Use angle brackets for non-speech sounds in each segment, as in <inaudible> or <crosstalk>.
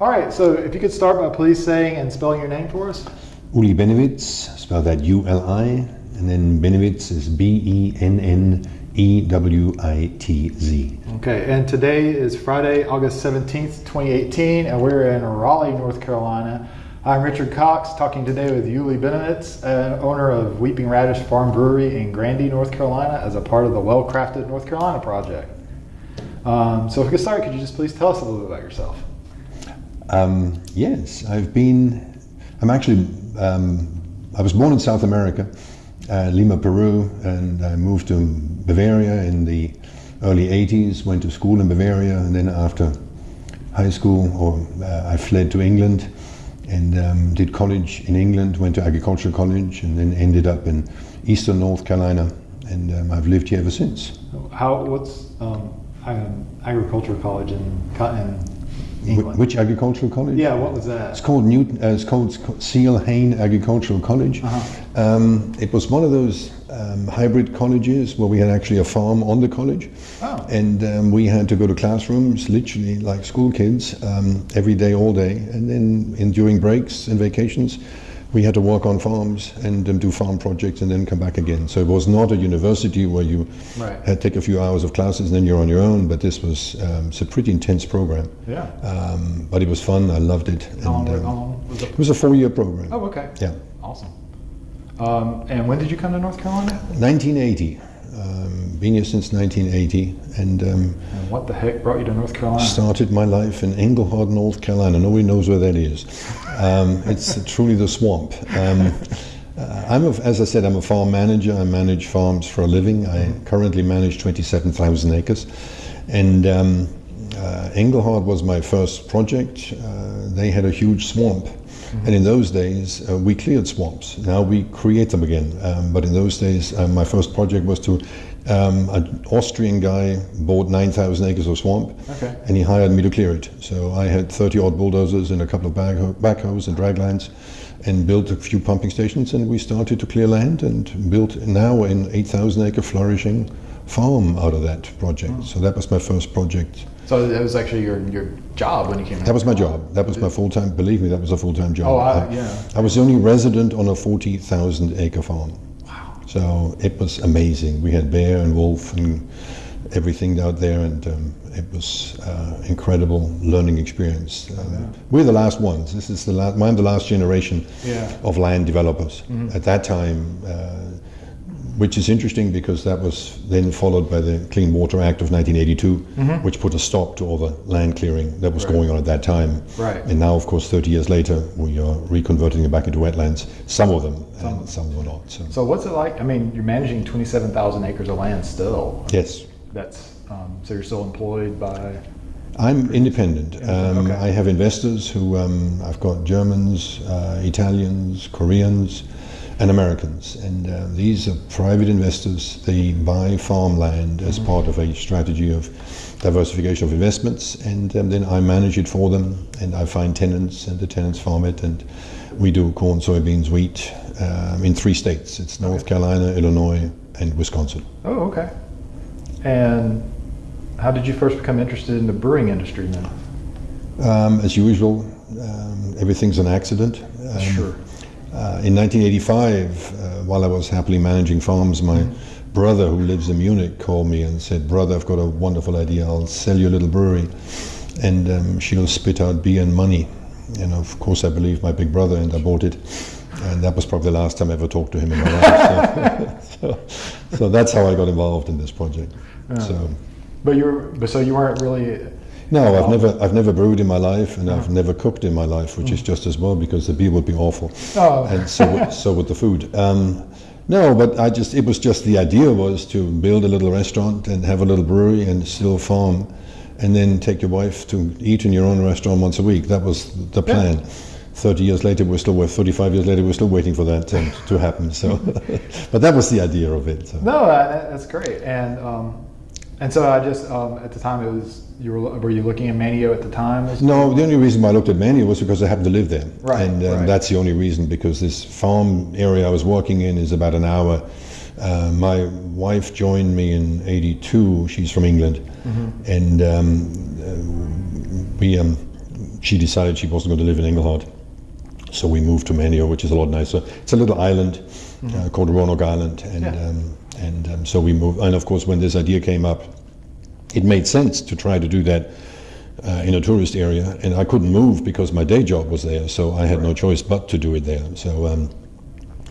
All right, so if you could start by please saying and spelling your name for us. Uli Bennewitz, spell that U-L-I, and then Bennewitz is B-E-N-N-E-W-I-T-Z. Okay, and today is Friday, August 17th, 2018, and we're in Raleigh, North Carolina. I'm Richard Cox, talking today with Uli Bennewitz, uh, owner of Weeping Radish Farm Brewery in Grandy, North Carolina, as a part of the Well Crafted North Carolina project. Um, so if we could start, could you just please tell us a little bit about yourself? Um, yes, I've been, I'm actually, um, I was born in South America, uh, Lima, Peru, and I moved to Bavaria in the early 80s, went to school in Bavaria, and then after high school, or uh, I fled to England and um, did college in England, went to agricultural college, and then ended up in eastern North Carolina, and um, I've lived here ever since. How, what's um, agricultural college in, in England? Which agricultural college? Yeah, what was that? It's called Newton. Uh, it's called Seale-Hayne Agricultural College. Uh -huh. um, it was one of those um, hybrid colleges where we had actually a farm on the college, oh. and um, we had to go to classrooms, literally like school kids, um, every day, all day, and then in, during breaks and vacations we had to work on farms and um, do farm projects and then come back again. So it was not a university where you right. had to take a few hours of classes and then you're on your own, but this was um, it's a pretty intense program. Yeah. Um, but it was fun. I loved it. How and, long, um, how long was it? It was a four-year program. Oh, okay. Yeah. Awesome. Um, and when did you come to North Carolina? 1980. Been here since 1980, and, um, and, what the heck brought you to North Carolina? Started my life in Engelhard, North Carolina. Nobody knows where that is. Um, it's <laughs> truly the swamp. Um, uh, I'm, a, as I said, I'm a farm manager. I manage farms for a living. I currently manage 27,000 acres, and um, uh, Engelhard was my first project. Uh, they had a huge swamp -hmm. And in those days, uh, we cleared swamps. Now we create them again. Um, but in those days, uh, my first project was to, um, an Austrian guy bought 9,000 acres of swamp okay. and he hired me to clear it. So I had 30 odd bulldozers and a couple of backhoes and draglines and built a few pumping stations and we started to clear land and built now an 8,000 acre flourishing farm out of that project. Oh. So that was my first project. So that was actually your, your job when you came. That was my job. That was my full time. Believe me, that was a full time job. Oh, I, yeah. I was the only resident on a forty thousand acre farm. So it was amazing. We had bear and wolf and everything out there, and um, it was uh, incredible learning experience. Um, yeah. We're the last ones. This is the last. I'm the last generation yeah. of land developers. Mm -hmm. At that time. Uh, which is interesting because that was then followed by the Clean Water Act of 1982, mm-hmm. which put a stop to all the land clearing that was right. going on at that time. Right. And now, of course, 30 years later, we are reconverting it back into wetlands. Some of them, some, and some were not. So. so, what's it like? I mean, you're managing 27,000 acres of land still. Yes. That's um, so you're still employed by. I'm independent. Um, okay. I have investors who um, I've got Germans, uh, Italians, Koreans and Americans. And uh, these are private investors. They buy farmland as mm -hmm. part of a strategy of diversification of investments, and um, then I manage it for them, and I find tenants, and the tenants farm it, and we do corn, soybeans, wheat um, in three states. It's North okay. Carolina, Illinois, and Wisconsin. Oh, okay. And how did you first become interested in the brewing industry then? Um, as usual, um, everything's an accident. Um, sure. Uh, in 1985, uh, while I was happily managing farms, my brother, who lives in Munich, called me and said, Brother, I've got a wonderful idea. I'll sell you a little brewery, and um, she'll spit out beer and money. And of course, I believed my big brother, and I bought it. And that was probably the last time I ever talked to him in my life. So, <laughs> so, so that's how I got involved in this project. Yeah. So, but you were, but so you weren't really no, I've never, I've never brewed in my life, and I've never cooked in my life, which is mm. just as well because the beer would be awful, oh. and so so would the food. Um, no, but I just, it was just the idea was to build a little restaurant and have a little brewery and still farm, and then take your wife to eat in your own restaurant once a week. That was the plan. Yeah. 30 years later, we're still, 35 years later, we're still waiting for that to, to happen. So, <laughs> but that was the idea of it. So. No, that's great. And um, and so I just um, at the time it was you were were you looking at Manteo at the time? No, the only reason why I looked at Manteo was because I happened to live there, right? And um, right. that's the only reason because this farm area I was working in is about an hour. Uh, my wife joined me in '82. She's from England, mm-hmm. and um, uh, we um, she decided she wasn't going to live in Engelhard. So we moved to Manteo, which is a lot nicer. It's a little island uh, called Roanoke Island, and Yeah. Um, and um, so we moved. And of course, when this idea came up, it made sense to try to do that uh, in a tourist area, and I couldn't move because my day job was there, so I had no choice but to do it there. So um,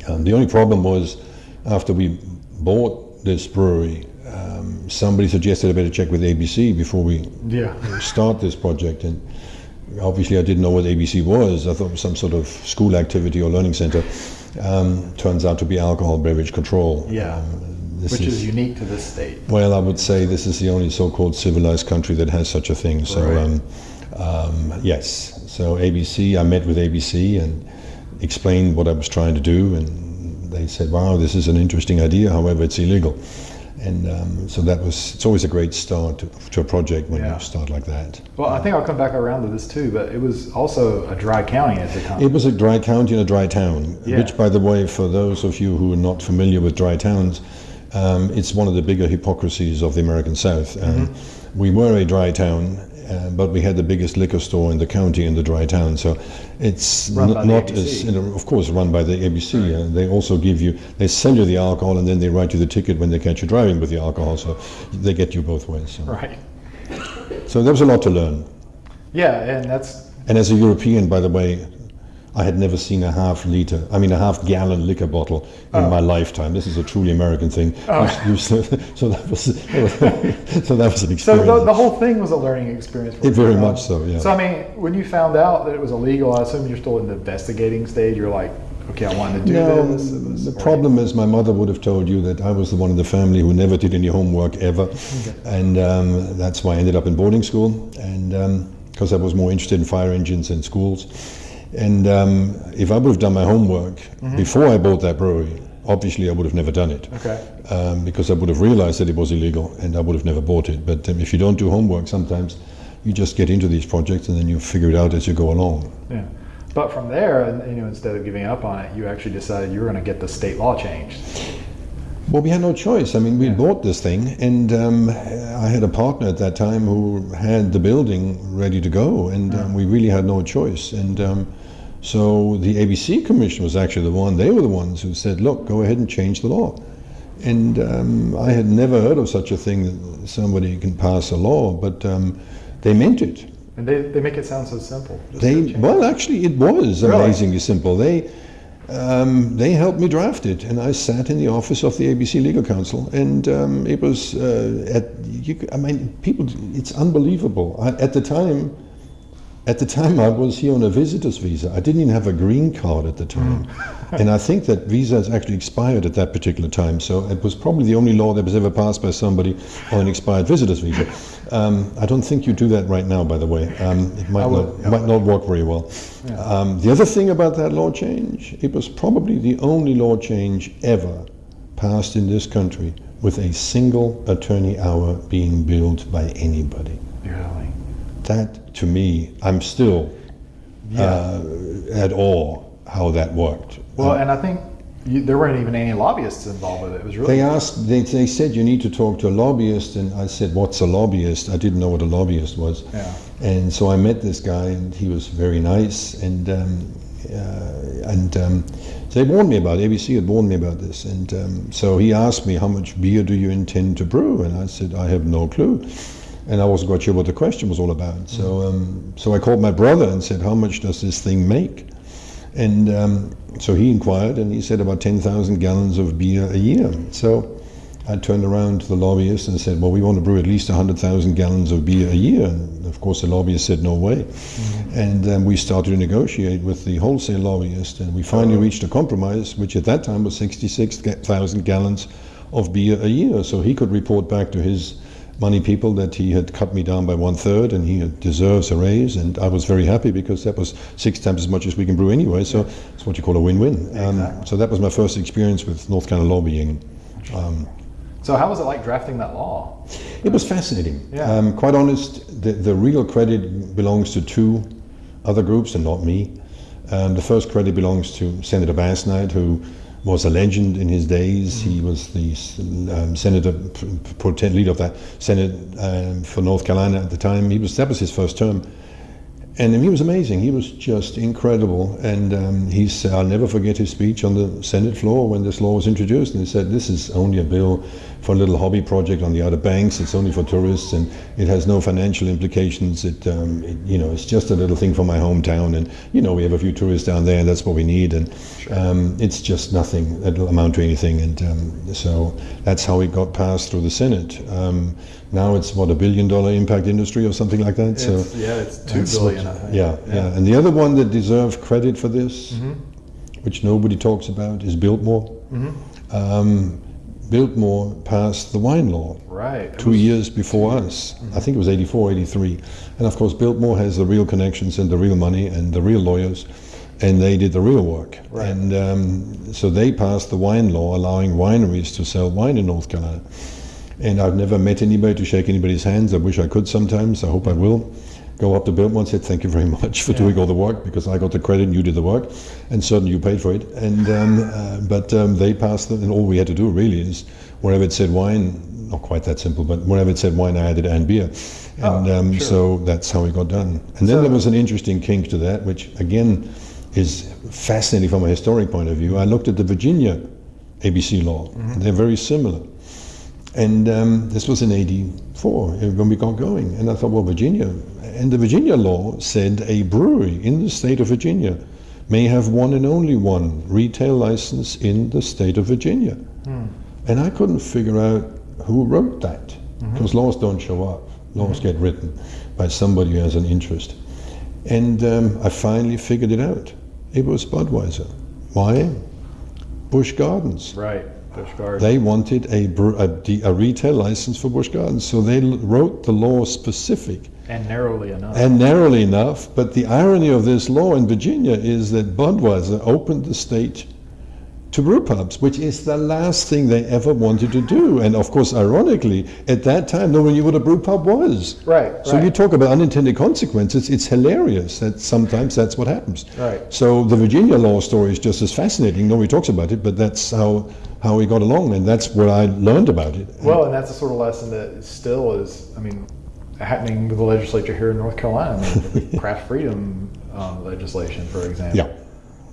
um, the only problem was after we bought this brewery, um, somebody suggested I better check with ABC before we Yeah. start this project, and obviously I didn't know what ABC was. I thought it was some sort of school activity or learning center. Um, turns out to be alcohol beverage control. Yeah. This Which is unique to this state. well, I would say this is the only so-called civilized country that has such a thing. So, Right. um, um, yes. So ABC, I met with ABC and explained what I was trying to do, and they said, "Wow, this is an interesting idea. However, it's illegal." And um, so that was. It's always a great start to, to a project when Yeah. you start like that. Well, I think I'll come back around to this too, but it was also a dry county at the time. It was a dry county and a dry town, Yeah. which, by the way, for those of you who are not familiar with dry towns, um, it's one of the bigger hypocrisies of the American South. Um, Mm-hmm. We were a dry town, uh, but we had the biggest liquor store in the county in the dry town. So it's Run n- by the not as, you know, of course, run by the ABC. Uh, they also give you, they sell you the alcohol and then they write you the ticket when they catch you driving with the alcohol. So they get you both ways. So, right. so there was a lot to learn. Yeah, and that's And as a European, by the way, I had never seen a half liter, I mean a half gallon liquor bottle in my lifetime. This is a truly American thing. You- so, <laughs> so that was <laughs> so that was an so experience. the, the whole thing was a learning experience. For It very much so, yeah. So I mean, when you found out that it was illegal, I assume you're still in the investigating stage. You're like, okay, I wanted to do no, this. The problem is my mother would have told you that I was the one in the family who never did any homework ever, and um, that's why I ended up in boarding school, and because I was more interested in fire engines and schools. And um, if I would have done my homework before I bought that brewery, obviously I would have never done it. Okay. um, because I would have realized that it was illegal and I would have never bought it. But um, if you don't do homework, sometimes you just get into these projects and then you figure it out as you go along. Yeah. But from there, you know, instead of giving up on it, you actually decided you were going to get the state law changed. Well, we had no choice. I mean, we bought this thing, and um, I had a partner at that time who had the building ready to go, and um, we really had no choice. And um, so the ABC Commission was actually the one, they were the ones who said, look, go ahead and change the law. And um, I had never heard of such a thing that somebody can pass a law, but um, they meant it. And they, they make it sound so simple. They well, actually, it was Really? amazingly simple. They um, they helped me draft it, and I sat in the office of the ABC Legal Counsel, and um, it was uh, at. You, I mean, people. It's unbelievable. I, at the time, at the time, I was here on a visitor's visa. I didn't even have a green card at the time, <laughs> and I think that visa has actually expired at that particular time. So it was probably the only law that was ever passed by somebody on an expired visitor's visa. Um, I don't think you do that right now, by the way. Um, it might will, not, might not work very well. Um, the other thing about that law change, it was probably the only law change ever passed in this country with a single attorney hour being billed by anybody. Really? That, to me, I'm still Yeah. uh, at awe how that worked. well, and I think you, there weren't even any lobbyists involved with it. It was really They asked, they, they said you need to talk to a lobbyist, and I said, what's a lobbyist? I didn't know what a lobbyist was. Yeah. And so I met this guy, and he was very nice, and um, uh, and um, they warned me about ABC had warned me about this, and um, so he asked me how much beer do you intend to brew, and I said I have no clue, and I wasn't quite sure what the question was all about. So um, so I called my brother and said, how much does this thing make? And um, so he inquired, and he said about 10,000 gallons of beer a year. So I turned around to the lobbyist and said, well, we want to brew at least 100,000 gallons of beer a year. And of course, the lobbyist said, no way. And um, we started to negotiate with the wholesale lobbyist, and we finally reached a compromise, which at that time was 66,000 gallons of beer a year. So he could report back to his money people that he had cut me down by one third and he deserves a raise. And I was very happy because that was six times as much as we can brew anyway. So it's what you call a win-win. Um, so that was my first experience with North Carolina lobbying. Um, So how was it like drafting that law? it was fascinating. Yeah. Um, quite honest, the, the real credit belongs to two other groups and not me. Um, the first credit belongs to Senator Basnight, who was a legend in his days. He was the um, senator, pro leader of that Senate um, for North Carolina at the time. He was that was his first term, and he was amazing. He was just incredible. And um, he said, I'll never forget his speech on the Senate floor when this law was introduced. And he said, This is only a bill for a little hobby project on the Outer Banks. It's only for tourists, and it has no financial implications. It, um, it, you know, it's just a little thing for my hometown. And you know, we have a few tourists down there, and that's what we need. And um, it's just nothing. It'll amount to anything. And um, so that's how it got passed through the Senate. Now it's what a billion dollar impact industry or something like that. It's, so yeah, it's two billion. what- think. yeah, yeah, And the other one that deserves credit for this, Mm-hmm. which nobody talks about, is Biltmore. Mm-hmm. Um, Biltmore passed the wine law Right. Two was- years before us. Mm-hmm. I think it was 84, 83. And of course, Biltmore has the real connections and the real money and the real lawyers, and they did the real work. Right. And um, so they passed the wine law, allowing wineries to sell wine in North Carolina. And I've never met anybody to shake anybody's hands. I wish I could sometimes. I hope I will. Go up to Biltmore and say, thank you very <laughs> much for Yeah. doing all the work because I got the credit and you did the work. And certainly you paid for it. And um, uh, But um, they passed them, and all we had to do really is wherever it said wine, not quite that simple, but wherever it said wine, I added and beer. And Oh, um, sure. so that's how it got done. And then So- there was an interesting kink to that, which again is fascinating from a historic point of view. I looked at the Virginia ABC law. Mm-hmm. They're very similar. And um, this was in 84 uh, when we got going. And I thought, well, Virginia. And the Virginia law said a brewery in the state of Virginia may have one and only one retail license in the state of Virginia. And I couldn't figure out who wrote that because laws don't show up. Laws get written by somebody who has an interest. And um, I finally figured it out. It was Budweiser. Why? Busch Gardens. Right. They wanted a, a, a retail license for Busch Gardens, so they l- wrote the law specific and narrowly enough. and narrowly enough. But the irony of this law in Virginia is that Budweiser opened the state to brew pubs, which is the last thing they ever wanted to do. And of course, ironically, at that time, no one knew what a brew pub was. Right, So right. you talk about unintended consequences. It's hilarious that sometimes that's what happens. Right. So the Virginia law story is just as fascinating. Nobody talks about it, but that's how how we got along, and that's what I learned about it. Well, and that's the sort of lesson that still is, I mean, happening with the legislature here in North Carolina. I mean, <laughs> the craft freedom um, legislation, for example. Yeah.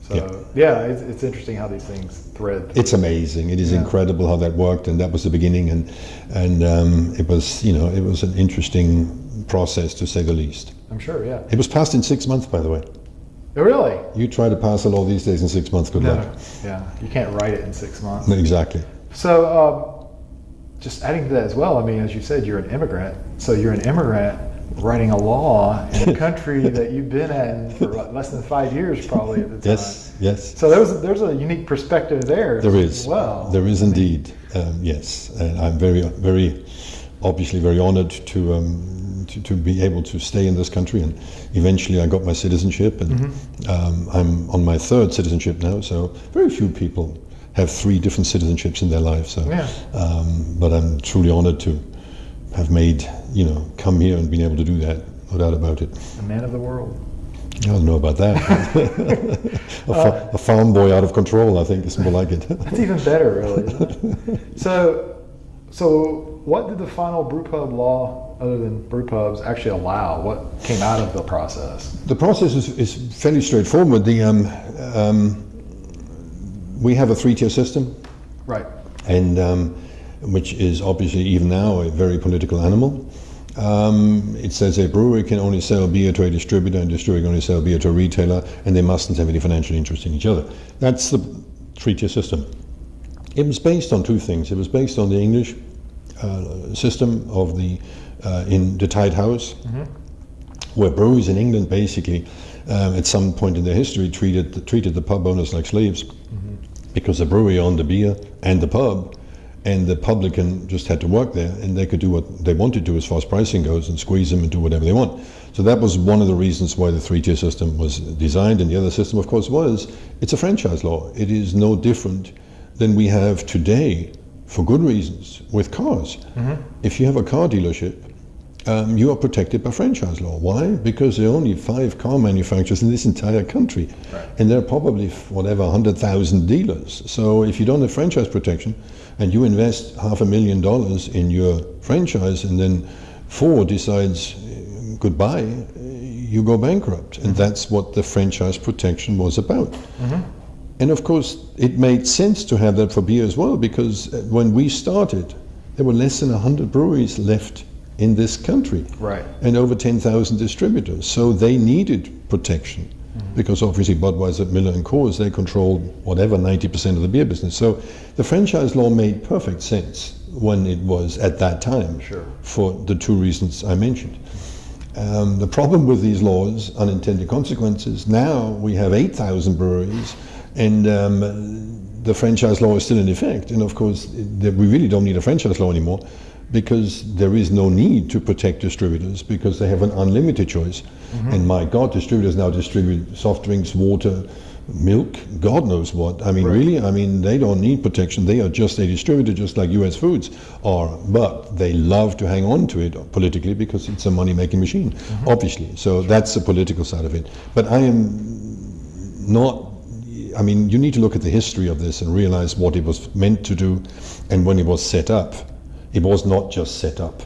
So yeah, it's, it's interesting how these things thread. It's amazing. It is Yeah. incredible how that worked, and that was the beginning, and and um, it was you know it was an interesting process to say the least. I'm sure. Yeah. It was passed in six months, by the way. Really? You try to pass a law these days in six months, good No. luck. Yeah. You can't write it in six months. Exactly. So, um, just adding to that as well, I mean, as you said, you're an immigrant. So you're an immigrant writing a law in a <laughs> country that you've been in for less than five years, probably at the time. Yes. Yes. So there's there's a unique perspective there. There is. as. Well, There is indeed. Um, yes, and I'm very, very, obviously very honoured to, um, to to be able to stay in this country, and eventually I got my citizenship, and Mm-hmm. um, I'm on my third citizenship now. So very few people have three different citizenships in their life. So, Yeah. um, but I'm truly honoured to have made, you know, come here and been able to do that. No doubt about it. a man of the world. I don't know about that. <laughs> a, fa- a farm boy out of control, I think, is more like it. <laughs> That's even better, really. <laughs> So, so what did the final brewpub law, other than brew pubs actually allow? What came out of the process? The process is, is fairly straightforward. The, um, um, we have a three-tier system, Right. and um, which is obviously even now a very political animal. Um, it says a brewery can only sell beer to a distributor, and a distributor can only sell beer to a retailer, and they mustn't have any financial interest in each other. That's the three-tier system. It was based on two things. It was based on the English uh, system of the uh, in the tied house, where breweries in England basically, um, at some point in their history, treated treated the pub owners like slaves, because the brewery owned the beer and the pub, and the publican just had to work there, and they could do what they wanted to as far as pricing goes, and squeeze them and do whatever they want. So that was one of the reasons why the three-tier system was designed, and the other system, of course, was it's a franchise law. It is no different than we have today, for good reasons, with cars. If you have a car dealership, um, you are protected by franchise law. Why? Because there are only five car manufacturers in this entire country, and there are probably whatever 100,000 dealers. So if you don't have franchise protection, and you invest half a million dollars in your franchise, and then Ford decides uh, goodbye, uh, you go bankrupt. And that's what the franchise protection was about. And of course, it made sense to have that for beer as well, because uh, when we started, there were less than 100 breweries left in this country. Right. And over 10,000 distributors. So they needed protection. Because obviously Budweiser, Miller and Coors, they controlled whatever, 90% of the beer business. So the franchise law made perfect sense when it was at that time Sure. for the two reasons I mentioned. Um, the problem with these laws, unintended consequences, now we have 8,000 breweries and um, the franchise law is still in effect. And of course, it- we really don't need a franchise law anymore because there is no need to protect distributors because they have an unlimited choice. Mm-hmm. And my God, distributors now distribute soft drinks, water, milk, God knows what. I mean, really, I mean, they don't need protection. They are just a distributor, just like US Foods are. But they love to hang on to it politically because it's a money making machine, mm-hmm. obviously. So that's the political side of it. But I am not I mean, you need to look at the history of this and realize what it was meant to do and when it was set up. It was not just set up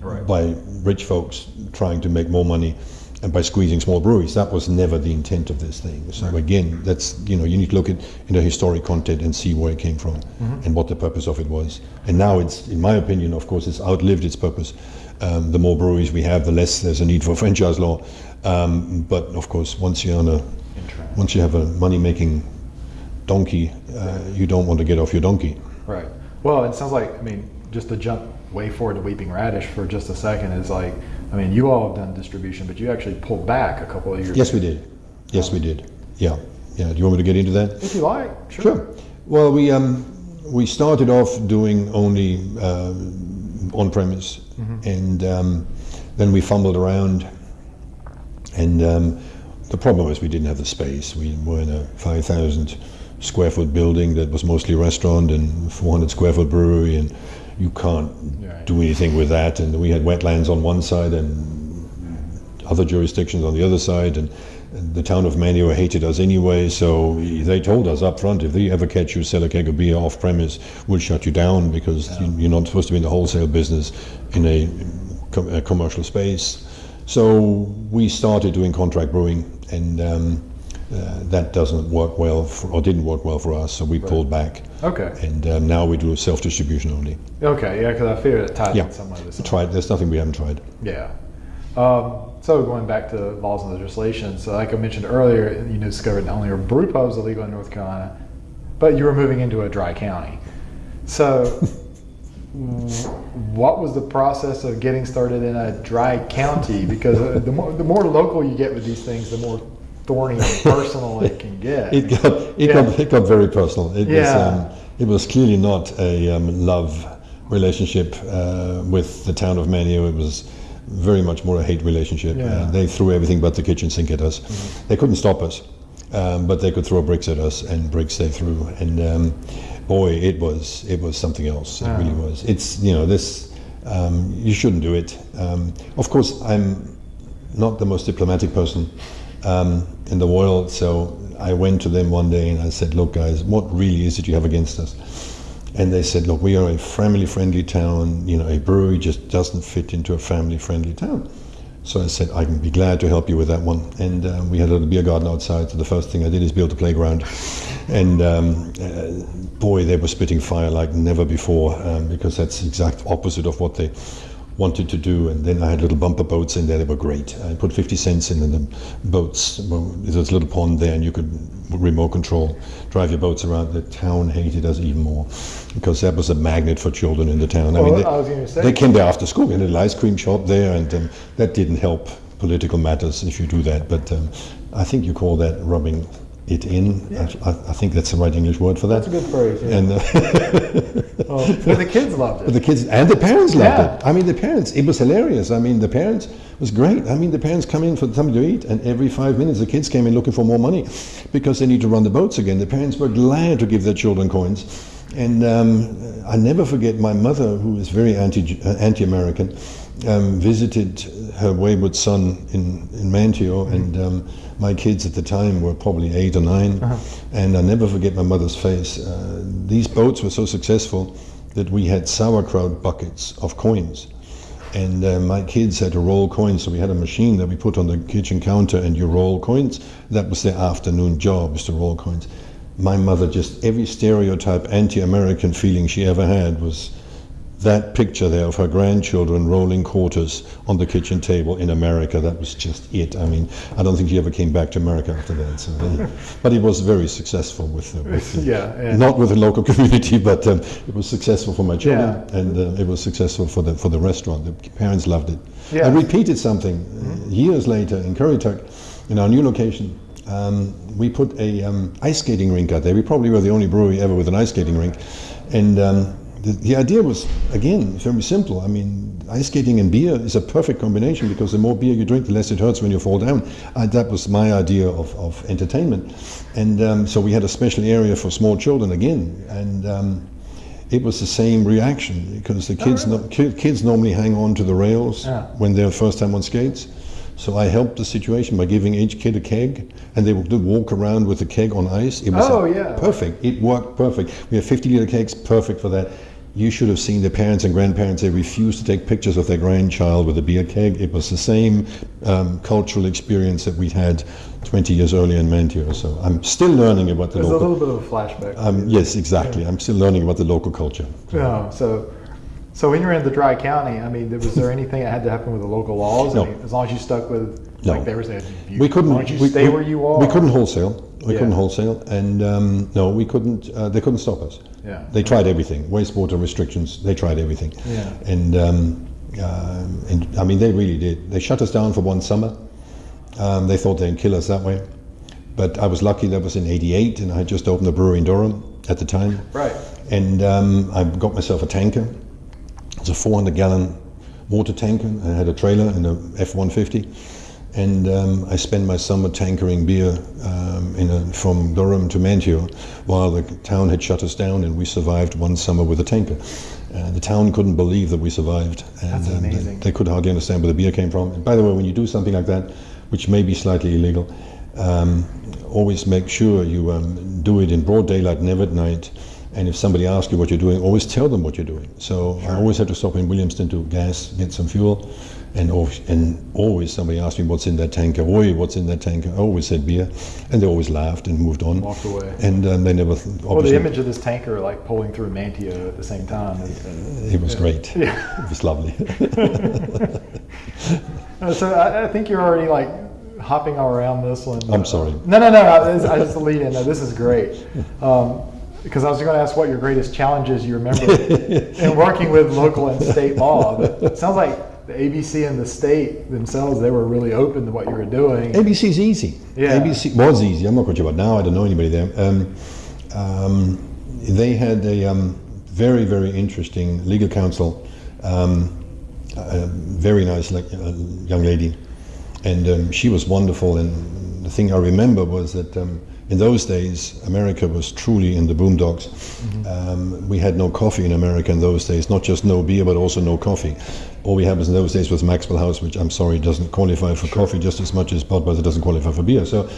right. by rich folks trying to make more money and by squeezing small breweries. That was never the intent of this thing. So again, that's you know you need to look at in the historic content and see where it came from and what the purpose of it was. And now it's, in my opinion, of course, it's outlived its purpose. Um, the more breweries we have, the less there's a need for franchise law. Um, but of course, once you're on a once you have a money-making donkey, uh, you don't want to get off your donkey. Right. Well, it sounds like, I mean, just to jump way forward to Weeping Radish for just a second is like, I mean, you all have done distribution, but you actually pulled back a couple of years Yes, we did. Yes, we did. Yeah, yeah. Do you want me to get into that? If you like, sure. Sure. Well, we um, we started off doing only uh, on premise, and um, then we fumbled around, and um, the problem was we didn't have the space. We were in a five thousand square foot building that was mostly restaurant and four hundred square foot brewery, and you can't Right. do anything with that. And we had wetlands on one side and other jurisdictions on the other side, and, the town of Manteo hated us anyway. So they told us up front, if they ever catch you sell a keg of beer off premise, we'll shut you down because you, you're not supposed to be in the wholesale business in a, com- a commercial space. So we started doing contract brewing, and um, uh, that doesn't work well, for, or didn't work well for us. So we pulled back, Okay. and um, now we do self distribution only. Okay. Yeah, because I fear it tied Yeah, in some way to tried. There's nothing we haven't tried. Yeah. Um, so going back to laws and legislation, so like I mentioned earlier, you discovered not only are brew pubs illegal in North Carolina, but you were moving into a dry county. So what was the process of getting started in a dry county? Because uh, the more, the more local you get with these things, the more thorny and <laughs> personal it can get. It got it Yeah. got it got very personal. It was um, it was clearly not a um, love relationship uh, with the town of Manteo. It was very much more a hate relationship. Yeah. Mm-hmm. Uh, they threw everything but the kitchen sink at us. They couldn't stop us, um, but they could throw bricks at us, and bricks they threw. And um, boy, it was it was something else. It really was. It's you know this. Um, you shouldn't do it. Um, of course, I'm not the most diplomatic person um, in the world. So I went to them one day and I said, "Look, guys, what really is it you have against us?" And they said, "Look, we are a family-friendly town. You know, a brewery just doesn't fit into a family-friendly town." So I said, "I can be glad to help you with that one." And uh, we had a little beer garden outside. So the first thing I did is build a playground, and um, uh, boy, they were spitting fire like never before um, because that's the exact opposite of what they wanted to do. And then I had little bumper boats in there. They were great. I put 50 cents in, and the boats. Well, there's a little pond there, and you could remote control drive your boats around. The town hated us even more because that was a magnet for children in the town. I Well, mean, I was gonna say- they came there after school. We had a little ice cream shop there, and um, that didn't help political matters if you do that. But um, I think you call that rubbing it in. I, I think that's the right English word for that. That's a good phrase. Yeah. And uh, <laughs> Well, the kids loved it. but the kids and the parents loved Yeah. it. I mean, the parents, it was hilarious. I mean, the parents was great. I mean, the parents come in for something to eat, and every five minutes the kids came in looking for more money because they need to run the boats again. The parents were glad to give their children coins. And um, I never forget my mother, who is very anti, uh, anti-American, um, visited her wayward son in, in Manteo, and um, my kids at the time were probably eight or 9 And I never forget my mother's face. Uh, these boats were so successful that we had sauerkraut buckets of coins. And uh, my kids had to roll coins, so we had a machine that we put on the kitchen counter, and you roll coins. That was their afternoon job, is to roll coins. My mother just every stereotype anti-American feeling she ever had was that picture there of her grandchildren rolling quarters on the kitchen table in America, that was just it. I mean, I don't think she ever came back to America after that. So, uh, but it was very successful with, uh, with uh, Yeah, not with the local <laughs> community, but um, it was successful for my children, Yeah. and uh, it was successful for the for the restaurant. The parents loved it. Yeah. I repeated something uh, years later in Currituck, in our new location. Um, we put a um, ice skating rink out there. We probably were the only brewery ever with an ice skating rink, and um, the, the idea was again very simple. I mean, ice skating and beer is a perfect combination because the more beer you drink, the less it hurts when you fall down. Uh, that was my idea of, of entertainment, and um, so we had a special area for small children again, and. Um, it was the same reaction because the kids no, ki- kids normally hang on to the rails Yeah. when they're first time on skates. So I helped the situation by giving each kid a keg, and they would walk around with the keg on ice. It was Oh, yeah. perfect. It worked perfect. We have 50 liter kegs, perfect for that. You should have seen the parents and grandparents. They refused to take pictures of their grandchild with a beer keg. It was the same um, cultural experience that we had 20 years earlier in Manteo. So I'm still learning about the There's a little bit of a flashback. Um, yes, exactly. I'm still learning about the local culture. Yeah, so, so when you were in the dry county, I mean, was there anything that had to happen with the local laws? No. I mean, as long as you stuck with, No. like were saying, you, We couldn't. As long as you we, stay we- where you are. We couldn't wholesale. We Yeah. couldn't wholesale, and um, no, we couldn't. Uh, they couldn't stop us. Yeah. They tried everything. Wastewater restrictions. They tried everything. Yeah. And um, uh, and I mean, they really did. They shut us down for one summer. Um, they thought they'd kill us that way, but I was lucky. That was in '88, and I had just opened a brewery in Durham at the time. Right. And um, I got myself a tanker. It's a 400 gallon water tanker. I had a trailer and a F-150. And um, I spent my summer tankering beer um, in a, from Durham to Manteo while the town had shut us down and we survived one summer with a tanker. Uh, the town couldn't believe that we survived. And, That's um, they- amazing. they could hardly understand where the beer came from. And by the way, when you do something like that, which may be slightly illegal, um, always make sure you um, do it in broad daylight, never at night. And if somebody asks you what you're doing, always tell them what you're doing. So I always had to stop in Williamston to gas, get some fuel, and always, and always somebody asked me what's in that tanker. Oi, what's in that tanker? I always said beer, and they always laughed and moved on. Walked away. And um, they never. Th- Well, the image of this tanker like pulling through Manteo at the same time. Is, it was great. Yeah. It was lovely. <laughs> <laughs> Uh, so I, I think you're already like hopping all around this one. I'm sorry. No, no, no. I, I just lead in. No, this is great. Um, because I was going to ask what your greatest challenges you remember <laughs> in working with local and state law. But it sounds like the ABC and the state themselves, they were really open to what you were doing. ABC's easy. Yeah. ABC was easy. I'm not quite sure about now. I don't know anybody there. Um, um, they had a um, very, very interesting legal counsel, um, a very nice like, uh, young lady, and um, she was wonderful. And the thing I remember was that um, in those days, America was truly in the boondocks. Um, we had no coffee in America in those days, not just no beer, but also no coffee. All we had was in those days was Maxwell House, which I'm sorry doesn't qualify for coffee just as much as Budweiser doesn't qualify for beer. So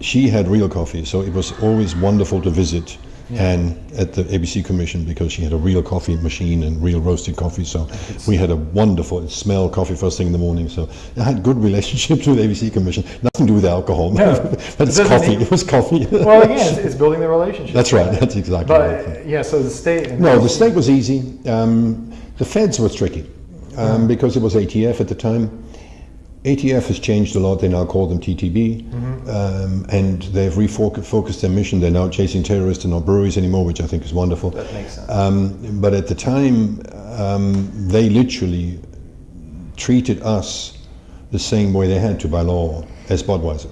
she had real coffee, so it was always wonderful to visit Anne at the ABC Commission because she had a real coffee machine and real roasted coffee. So we had a wonderful smell coffee first thing in the morning. So I had good relationships with ABC Commission. Nothing to do with alcohol, No. <laughs> but it's coffee. It was coffee. <laughs> Well, again, <laughs> it's, it's building the relationship. That's right. That's exactly right. But yeah, so the state. And No, the state was easy. Um, the feds were tricky um, because it was ATF at the time. ATF has changed a lot. They now call them TTB, um, and they've refocused their mission. They're now chasing terrorists and not breweries anymore, which I think is wonderful. That makes sense. Um, but at the time, um, they literally treated us the same way they had to by law as Budweiser,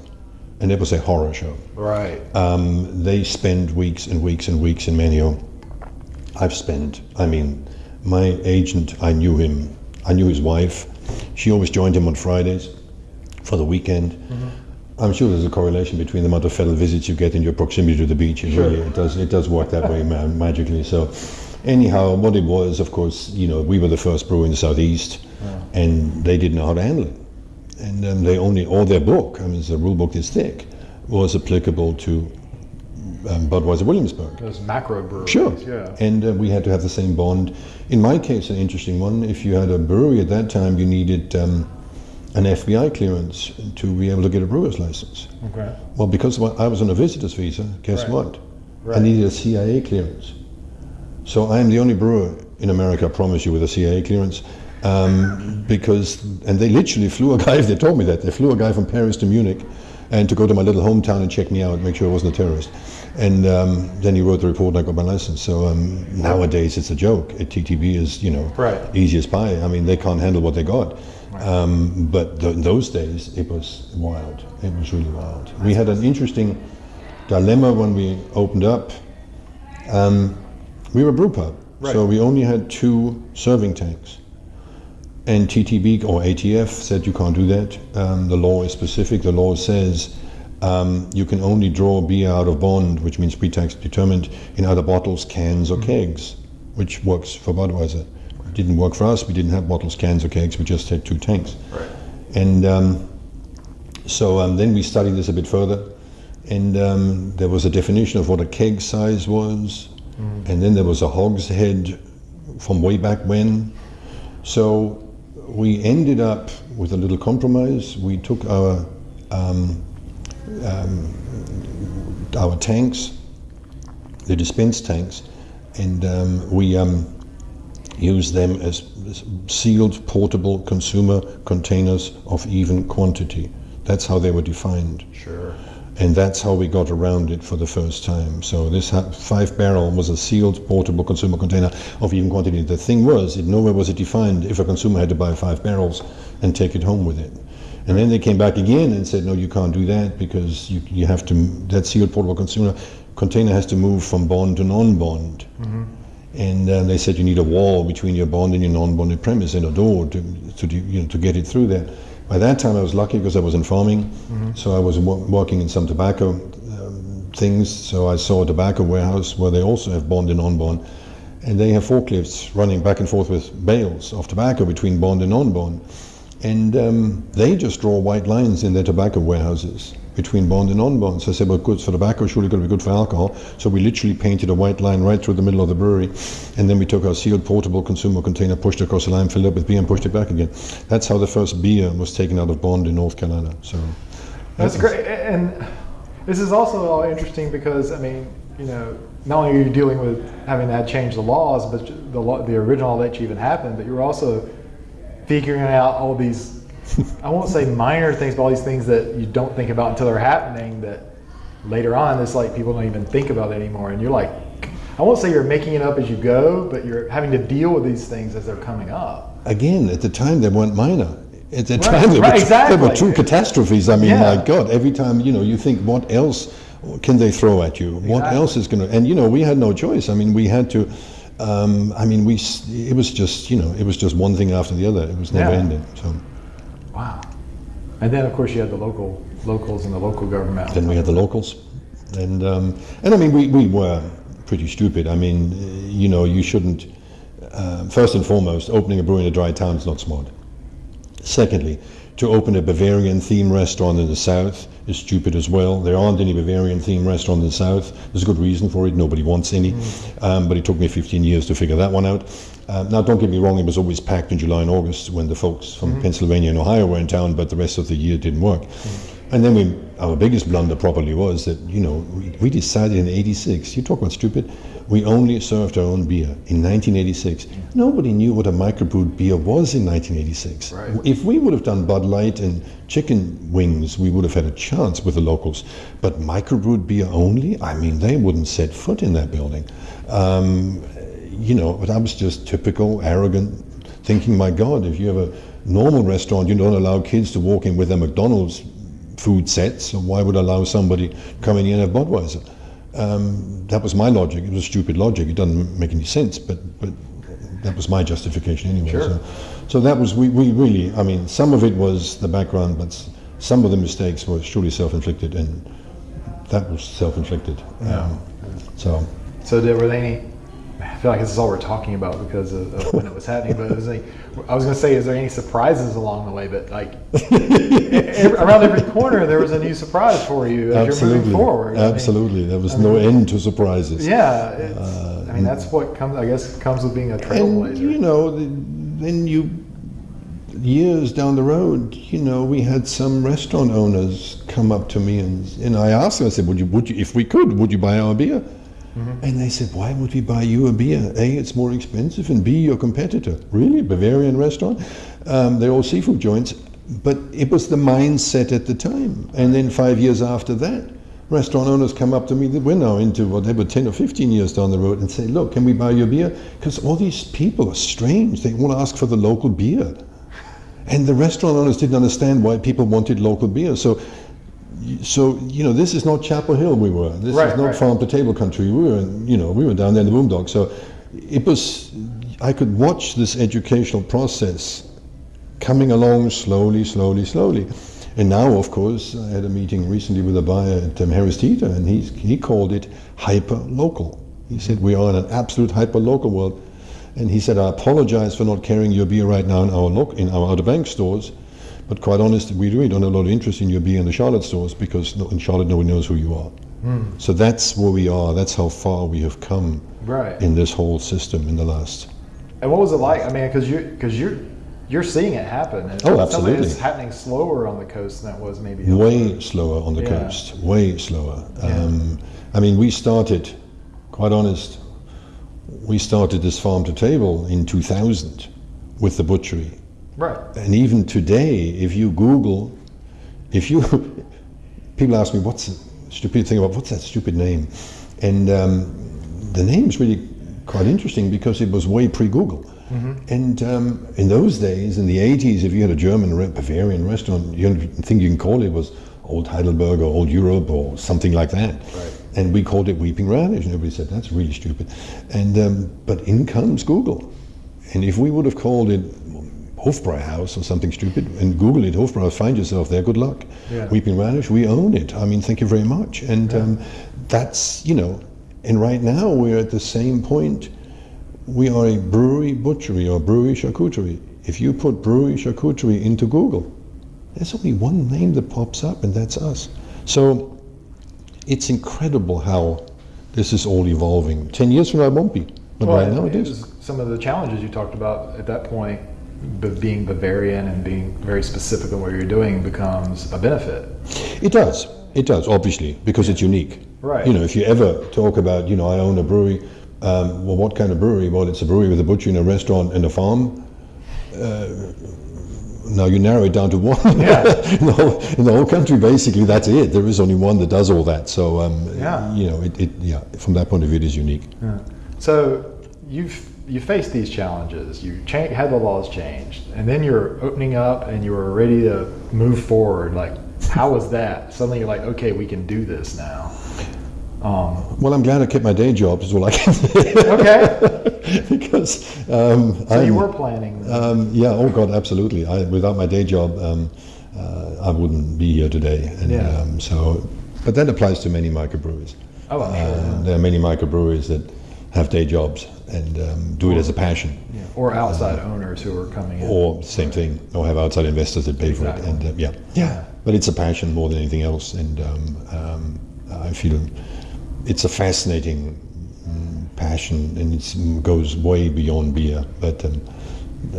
and it was a horror show. right. Um, they spend weeks and weeks and weeks in Manteo. I've spent, I mean, my agent, I knew him, I knew his wife. She always joined him on Fridays for the weekend. I'm sure there's a correlation between the amount of federal visits you get and your proximity to the beach. It really, it does, it does work that way ma- magically. So, anyhow, what it was, of course, you know, we were the first brewer in the southeast, and they didn't know how to handle it and um, they only all their book i mean the rule book is thick was applicable to um, Budweiser Williamsburg. Those macro breweries. Sure. Yeah. And uh, we had to have the same bond. In my case, an interesting one. If you had a brewery at that time, you needed um, an FBI clearance to be able to get a brewer's license. Okay. Well, because I was on a visitor's visa, guess Right. what? Right. I needed a CIA clearance. So I am the only brewer in America, I promise you, with a CIA clearance. Um, because, and they literally flew a guy, <laughs> they told me that, they flew a guy from Paris to Munich and to go to my little hometown and check me out, make sure I wasn't a terrorist. And um, then he wrote the report and I got my license. So um, nowadays it's a joke. At TTB is, you know, Right. easy as pie. I mean, they can't handle what they got. Um, but th- in those days, it was wild. It was really wild. We had an interesting dilemma when we opened up. Um, we were a brew pub, so we only had two serving tanks. And TTB or ATF said you can't do that. Um, the law is specific. The law says um, you can only draw beer out of bond, which means pre-tax determined, in either bottles, cans, or kegs, which works for Budweiser. Didn't work for us. We didn't have bottles, cans, or kegs. We just had two tanks. Right. And um, so um, then we studied this a bit further, and um, there was a definition of what a keg size was, and then there was a hogshead from way back when. So we ended up with a little compromise. We took our um, our tanks, the dispense tanks, and um, we um, use them as sealed portable consumer containers of even quantity. That's how they were defined. Sure. And that's how we got around it for the first time. So this five barrel was a sealed portable consumer container of even quantity. The thing was, it nowhere was it defined if a consumer had to buy five barrels and take it home with it. And then they came back again and said, no, you can't do that because you, you have to, that sealed portable consumer container has to move from bond to non-bond. And uh, they said you need a wall between your bond and your non-bonded premise and a door to, to, do- you know, to get it through there. By that time, I was lucky because I was in farming, so I was wo- working in some tobacco um, things. So I saw a tobacco warehouse where they also have bond and non-bond, and they have forklifts running back and forth with bales of tobacco between bond and non-bond, and um, they just draw white lines in their tobacco warehouses between bond and non-bond. So I said, well, good for tobacco, surely going to be good for alcohol. So we literally painted a white line right through the middle of the brewery, and then we took our sealed portable consumer container, pushed it across the line, filled it up with beer, and pushed it back again. That's how the first beer was taken out of Bond in North Carolina. So That's great. And this is also all interesting because I mean, you know, not only are you dealing with having to change the laws, but the the original that even happened, but you're also figuring out all these. I won't say minor things, but all these things that you don't think about until they're happening. That later on, it's like people don't even think about it anymore, and you're like, I won't say you're making it up as you go, but you're having to deal with these things as they're coming up. again, at the time they weren't minor. At the Right, time they, right, were, exactly. were true catastrophes. I mean, Yeah. my God, every time you know you think, what else can they throw at you? What else is going to? And you know, we had no choice. I mean, we had to. Um, I mean, we it was just you know, it was just one thing after the other. It was never Yeah. ending. So Wow. And then of course you had the local locals and the local government. then we had the locals, and um, and I mean, we, we were pretty stupid. I mean, uh, you know, you shouldn't. Um, first and foremost, opening a brewery in a dry town is not smart. Secondly, to open a Bavarian themed restaurant in the south is stupid as well. There aren't any Bavarian themed restaurants in the south. There's a good reason for it. Nobody wants any. Um, but it took me 15 years to figure that one out. Um, now, don't get me wrong, it was always packed in July and August when the folks from Pennsylvania and Ohio were in town, but the rest of the year didn't work. And then we, our biggest blunder probably was that, you know, we, we decided in 86, you talk about stupid, we only served our own beer in 1986. Nobody knew what a microbrewed beer was in 1986. Right. If we would have done Bud Light and chicken wings, we would have had a chance with the locals. But microbrewed beer only, I mean, they wouldn't set foot in that building. Um, you know, but I was just typical, arrogant, thinking, my God, if you have a normal restaurant, you don't allow kids to walk in with their McDonald's food sets, so why would I allow somebody coming in and have Budweiser? Um, that was my logic. It was stupid logic. It doesn't make any sense, but but that was my justification anyway. Sure. So, so that was we, we really. I mean, some of it was the background, but some of the mistakes were surely self-inflicted, and that was self-inflicted. Yeah. Um, so So there were any I feel like this is all we're talking about because of, of when it was happening. But it was like, I was going to say, is there any surprises along the way? But like every, around every corner, there was a new surprise for you as Absolutely. you're moving forward. I mean, Absolutely. there was no end to surprises. yeah, it's, I mean that's what comes. I guess comes with being a trailblazer. And you know, then you years down the road, you know, we had some restaurant owners come up to me and and I asked them, I said, would you, would you, if we could, would you buy our beer? And they said, why would we buy you a beer? A, it's more expensive, and B, your competitor. Really, Bavarian restaurant? Um, they're all seafood joints, but it was the mindset at the time. And then five years after that, restaurant owners come up to me that we're now into whatever 10 or 15 years down the road and say, look, can we buy your beer? Because all these people are strange. They want to ask for the local beer. And the restaurant owners didn't understand why people wanted local beer. So, so you know, this is not Chapel Hill. We were. This Right, is not right. farm to table country. We were, you know, we were down there in the boondocks. So, it was. I could watch this educational process coming along slowly, slowly, slowly. And now, of course, I had a meeting recently with a buyer at um, Harris Teeter, and he, he called it hyper local. He said, We are in an absolute hyper local world. And he said, I apologize for not carrying your beer right now in our, in our Outer Bank stores, but quite honest, we really don't have a lot of interest in your being in the Charlotte stores because in Charlotte nobody knows who you are. So that's where we are, that's how far we have come Right. in this whole system in the last. And what was it like? I mean, because you're because you're you're seeing it happen. And Oh, it sounds like absolutely. It's happening slower on the coast than it was maybe. way slower on the Yeah. coast, way slower. Um, I mean, we started, quite honest, we started this farm to table in 2000 with the butchery. Right. And even today, if you Google, if you, <laughs> people ask me, what's the stupid thing about, what's that stupid name? And um, the name's really quite interesting because it was way pre Google. And um, in those days, in the 80s, if you had a German re- Bavarian restaurant, the only thing you can call it was Old Heidelberg or Old Europe or something like that. Right. And we called it Weeping Radish, and everybody said, that's really stupid. And, um, but in comes Google. And if we would have called it Hofbräu House or something stupid and Google it, Hofbräu, find yourself there, good luck. Yeah. Weeping Radish, we own it. I mean, thank you very much. And um, that's, you know, and right now we're at the same point. We are a brewery butchery or brewery charcuterie. If you put brewery charcuterie into Google, there's only one name that pops up, and that's us. So it's incredible how this is all evolving. Ten years from now, it won't be, but Well, right now it is. some of the challenges you talked about at that point, being Bavarian and being very specific in what you're doing becomes a benefit. It does. It does, obviously, because it's unique. Right. You know, if you ever talk about, you know, I own a brewery, um, well, what kind of brewery? Well, it's a brewery with a butcher and a restaurant and a farm. Uh, now you narrow it down to one. Yeah. <laughs> in, the whole, in the whole country, basically, that's it. There is only one that does all that. So, um, Yeah. you know, it, it, yeah, from that point of view, it is unique. So you've you faced these challenges. You cha- had the laws changed, and then you're opening up, and you were ready to move forward. Like, how was that? Suddenly, you're like, okay, we can do this now. Um, Well, I'm glad I kept my day job, is all I can say. okay. <laughs> because um, So you I'm- were planning. Um, yeah, oh God, absolutely. I, without my day job, um, uh, I wouldn't be here today. And, Yeah. um, so, but that applies to many microbreweries. Oh, I'm sure. Uh, there are many microbreweries that have day jobs and um, do it as a passion, yeah. Or outside owners who are coming in. or same thing, or have outside investors that pay for it. And uh, yeah, yeah. But it's a passion more than anything else, and um, um, I feel it's a fascinating mm, passion, and it goes way beyond beer. But um,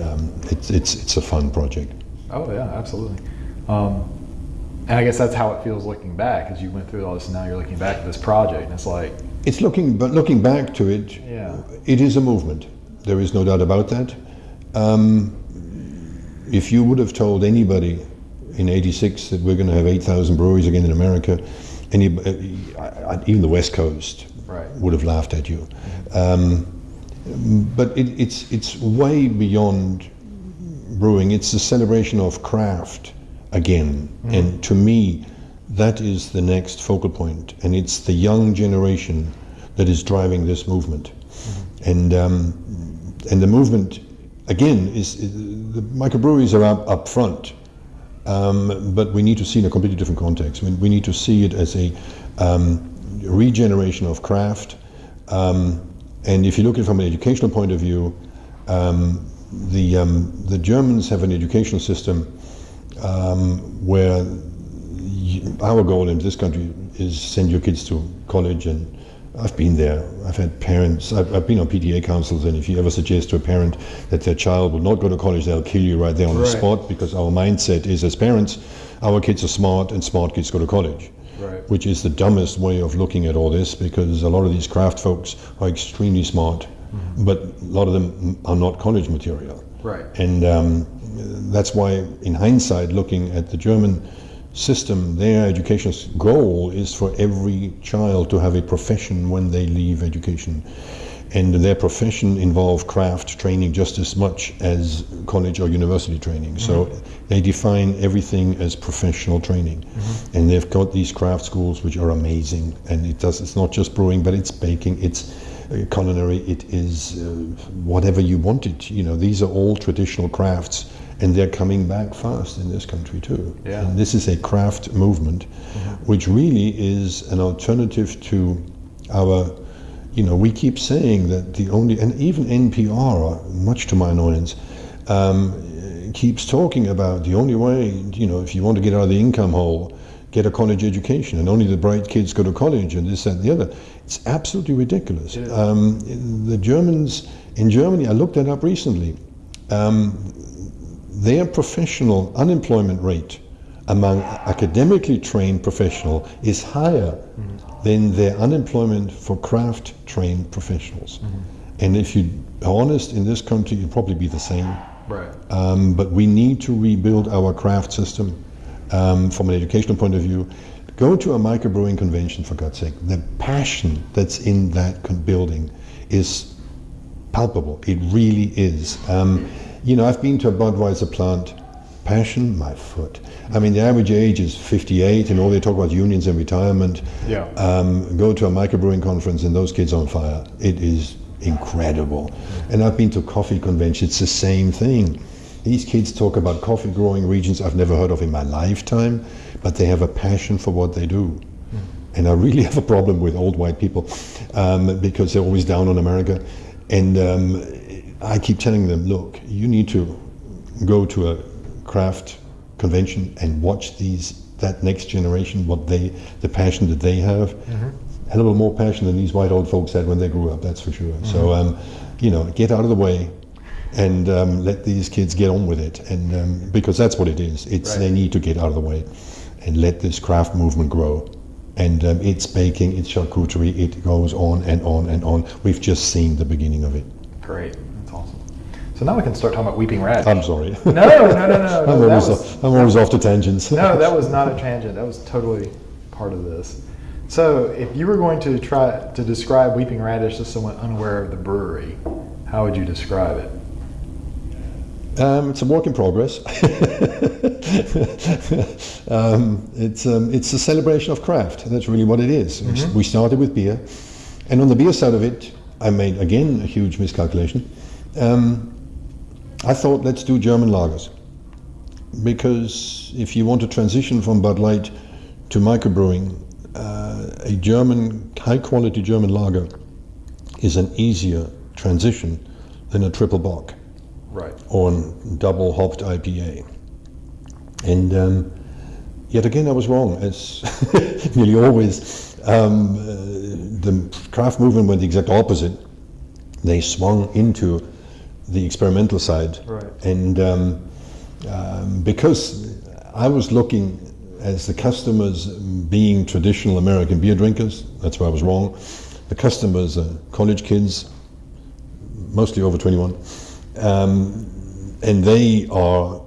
um, it's it's it's a fun project. Oh yeah, absolutely. Um, and I guess that's how it feels looking back, as you went through all this, and now you're looking back at this project, and it's like, It's looking, but looking back to it, Yeah. it is a movement. There is no doubt about that. Um, if you would have told anybody in '86 that we're going to have 8,000 breweries again in America, any, uh, even the West Coast Right. would have laughed at you. Um, but it, it's it's way beyond brewing. It's the celebration of craft again, and to me, that is the next focal point, and it's the young generation that is driving this movement, and um, and the movement again is, is the microbreweries are up up front. Um, but we need to see in a completely different context. We, we need to see it as a um, regeneration of craft, um, And if you look at it from an educational point of view, um, the, um, the Germans have an educational system where our goal in this country is send your kids to college and I've been there. I've had parents, I've, I've, been on PTA councils, and if you ever suggest to a parent that their child will not go to college, they'll kill you right there on right. the spot because our mindset is as parents, our kids are smart and smart kids go to college. Right. Which is the dumbest way of looking at all this because a lot of these craft folks are extremely smart, mm-hmm. but a lot of them are not college material. Right. And um, that's why, in hindsight, looking at the German system, their educational goal is for every child to have a profession when they leave education. And their profession involve craft training just as much as college or university training. Mm-hmm. So they define everything as professional training. Mm-hmm. And they've got these craft schools which are amazing. And it does it's not just brewing, but it's baking, it's uh, culinary, it is uh, whatever you want it. You know, these are all traditional crafts and they're coming back fast in this country too. Yeah. And this is a craft movement, mm-hmm. which really is an alternative to our. You know, we keep saying that the only, and even NPR, much to my annoyance, um, keeps talking about the only way. You know, if you want to get out of the income hole, get a college education, and only the bright kids go to college, and this, that, and the other. It's absolutely ridiculous. Um, the Germans in Germany, I looked that up recently. Um, their professional unemployment rate among academically trained professional is higher mm-hmm. than their unemployment for craft trained professionals. Mm-hmm. And if you are honest, in this country, it'll probably be the same. Right. Um, but we need to rebuild our craft system um, from an educational point of view. Go to a microbrewing convention, for God's sake. The passion that's in that building is palpable. It really is. Um, you know, I've been to a Budweiser plant. Passion, my foot. I mean, the average age is 58, and all they talk about unions and retirement. Yeah. Um, go to a microbrewing conference, and those kids on fire. It is incredible. And I've been to coffee conventions. It's the same thing. These kids talk about coffee growing regions I've never heard of in my lifetime, but they have a passion for what they do. And I really <laughs> have a problem with old white people um, because they're always down on America. And um, I keep telling them, look, you need to go to a craft convention and watch these that next generation, what they, the passion that they have. Mm-hmm. A little more passion than these white old folks had when they grew up. That's for sure. Mm-hmm. So, um, you know, get out of the way and um, let these kids get on with it, and um, because that's what it is. It's right. they need to get out of the way and let this craft movement grow. And um, it's baking, it's charcuterie, it goes on and on and on. We've just seen the beginning of it. Great. So now we can start talking about weeping radish. I'm sorry. No, no, no, no. no <laughs> I'm, always, was, I'm always off to tangents. no, that was not a tangent. That was totally part of this. So if you were going to try to describe weeping radish to someone unaware of the brewery, how would you describe it? Um, it's a work in progress. <laughs> um, it's um, it's a celebration of craft. That's really what it is. Mm-hmm. We started with beer, and on the beer side of it, I made again a huge miscalculation. I thought let's do German lagers because if you want to transition from Bud Light to microbrewing, uh, a German high quality German lager is an easier transition than a triple bock, right, or a double hopped IPA. And um, yet again, I was wrong, as <laughs> nearly always. Um, uh, the craft movement went the exact opposite. They swung into the experimental side. Right. And um, um, because I was looking as the customers being traditional American beer drinkers, that's where I was wrong. The customers are college kids, mostly over 21. Um, and they are,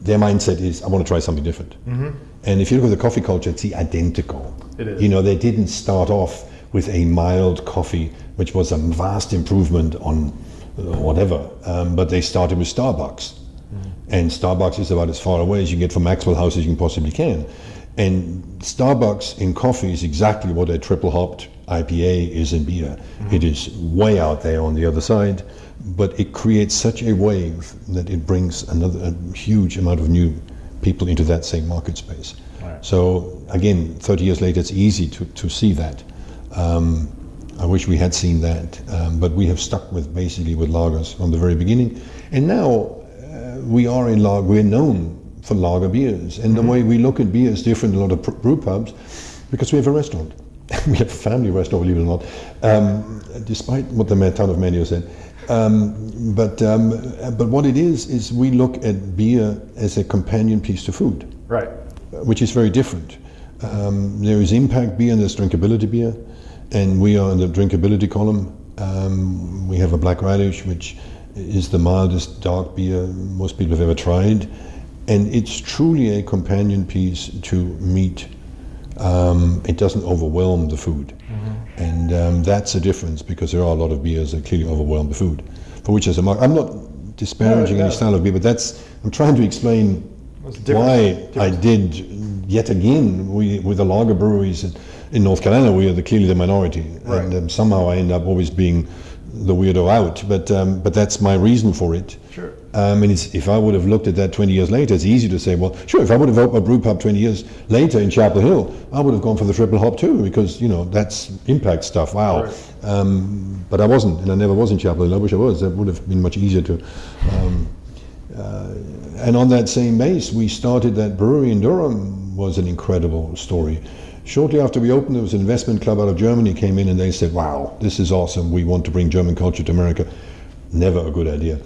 their mindset is, I want to try something different. Mm-hmm. And if you look at the coffee culture, it's the identical. It is. You know, they didn't start off with a mild coffee, which was a vast improvement on whatever. Um, but they started with Starbucks. Mm. And Starbucks is about as far away as you get from Maxwell House as you possibly can. And Starbucks in coffee is exactly what a triple hopped IPA is in beer. Mm. It is way out there on the other side, but it creates such a wave that it brings another a huge amount of new people into that same market space. Right. So again, 30 years later, it's easy to, to see that. Um, I wish we had seen that, um, but we have stuck with basically with lagers from the very beginning, and now uh, we are in lager. We're known for lager beers, and the way we look at beer is different. A lot of pr- brew pubs, because we have a restaurant. <laughs> we have a family restaurant, believe it or not, um, despite what the town of Manteo said. Um, but um, but what it is is we look at beer as a companion piece to food Right. which is very different. Um, there is impact beer and there's drinkability beer, and we are in the drinkability column. Um, we have a black radish, which is the mildest dark beer most people have ever tried, and it's truly a companion piece to meat. Um, it doesn't overwhelm the food, and um, that's a difference because there are a lot of beers that clearly overwhelm the food, for which there's a market. I'm not disparaging No, no. any style of beer, but that's I'm trying to explain different. why I did yet again we, with the lager breweries in, in North Carolina, we are the, clearly the minority, Right. and um, somehow I end up always being the weirdo out. But um, but that's my reason for it. Sure. Um, and it's, if I would have looked at that 20 years later, it's easy to say, well, sure, if I would have opened a brew pub 20 years later in Chapel Hill, I would have gone for the triple hop too, because, you know, that's impact stuff. Wow. Right. Um, but I wasn't, and I never was in Chapel Hill. I wish I was. That would have been much easier to. Um, uh, and on that same base, we started that brewery in Durham. Was an incredible story. Shortly after we opened, there was an investment club out of Germany came in and they said, "Wow, this is awesome. We want to bring German culture to America." Never a good idea.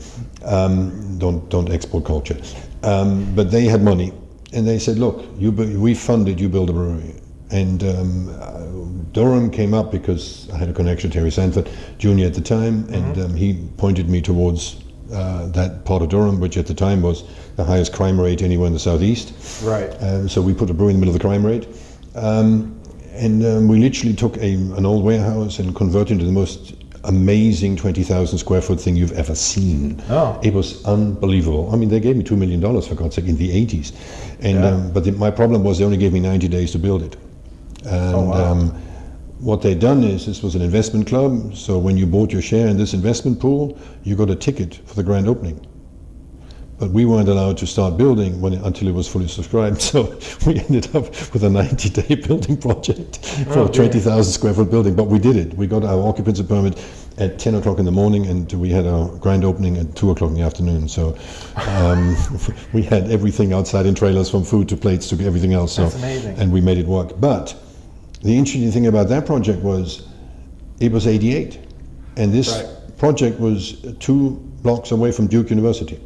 Um, don't don't export culture. Um, but they had money, and they said, "Look, you we funded you build a brewery." And um, uh, Durham came up because I had a connection to Terry Sanford Jr. at the time, and um, he pointed me towards uh, that part of Durham, which at the time was the highest crime rate anywhere in the southeast. Right. Um, so we put a brewery in the middle of the crime rate. Um, and um, we literally took a, an old warehouse and converted it into the most amazing 20,000 square foot thing you've ever seen. Oh. It was unbelievable. I mean, they gave me $2 million, for God's sake, in the 80s. And, Yeah. um, but the, my problem was they only gave me 90 days to build it. And Oh, wow. um, what they'd done is this was an investment club, so when you bought your share in this investment pool, you got a ticket for the grand opening. But we weren't allowed to start building when until it was fully subscribed. <laughs> So we ended up with a 90-day <laughs> building project for Oh, a 20,000 square foot building. But we did it. We got our occupancy permit at 10 o'clock in the morning, and we had our grand opening at 2 o'clock in the afternoon. So um, <laughs> we had everything outside in trailers, from food to plates to everything else. So That's amazing. and we made it work. But the interesting thing about that project was it was 88, and this Right. project was two blocks away from Duke University,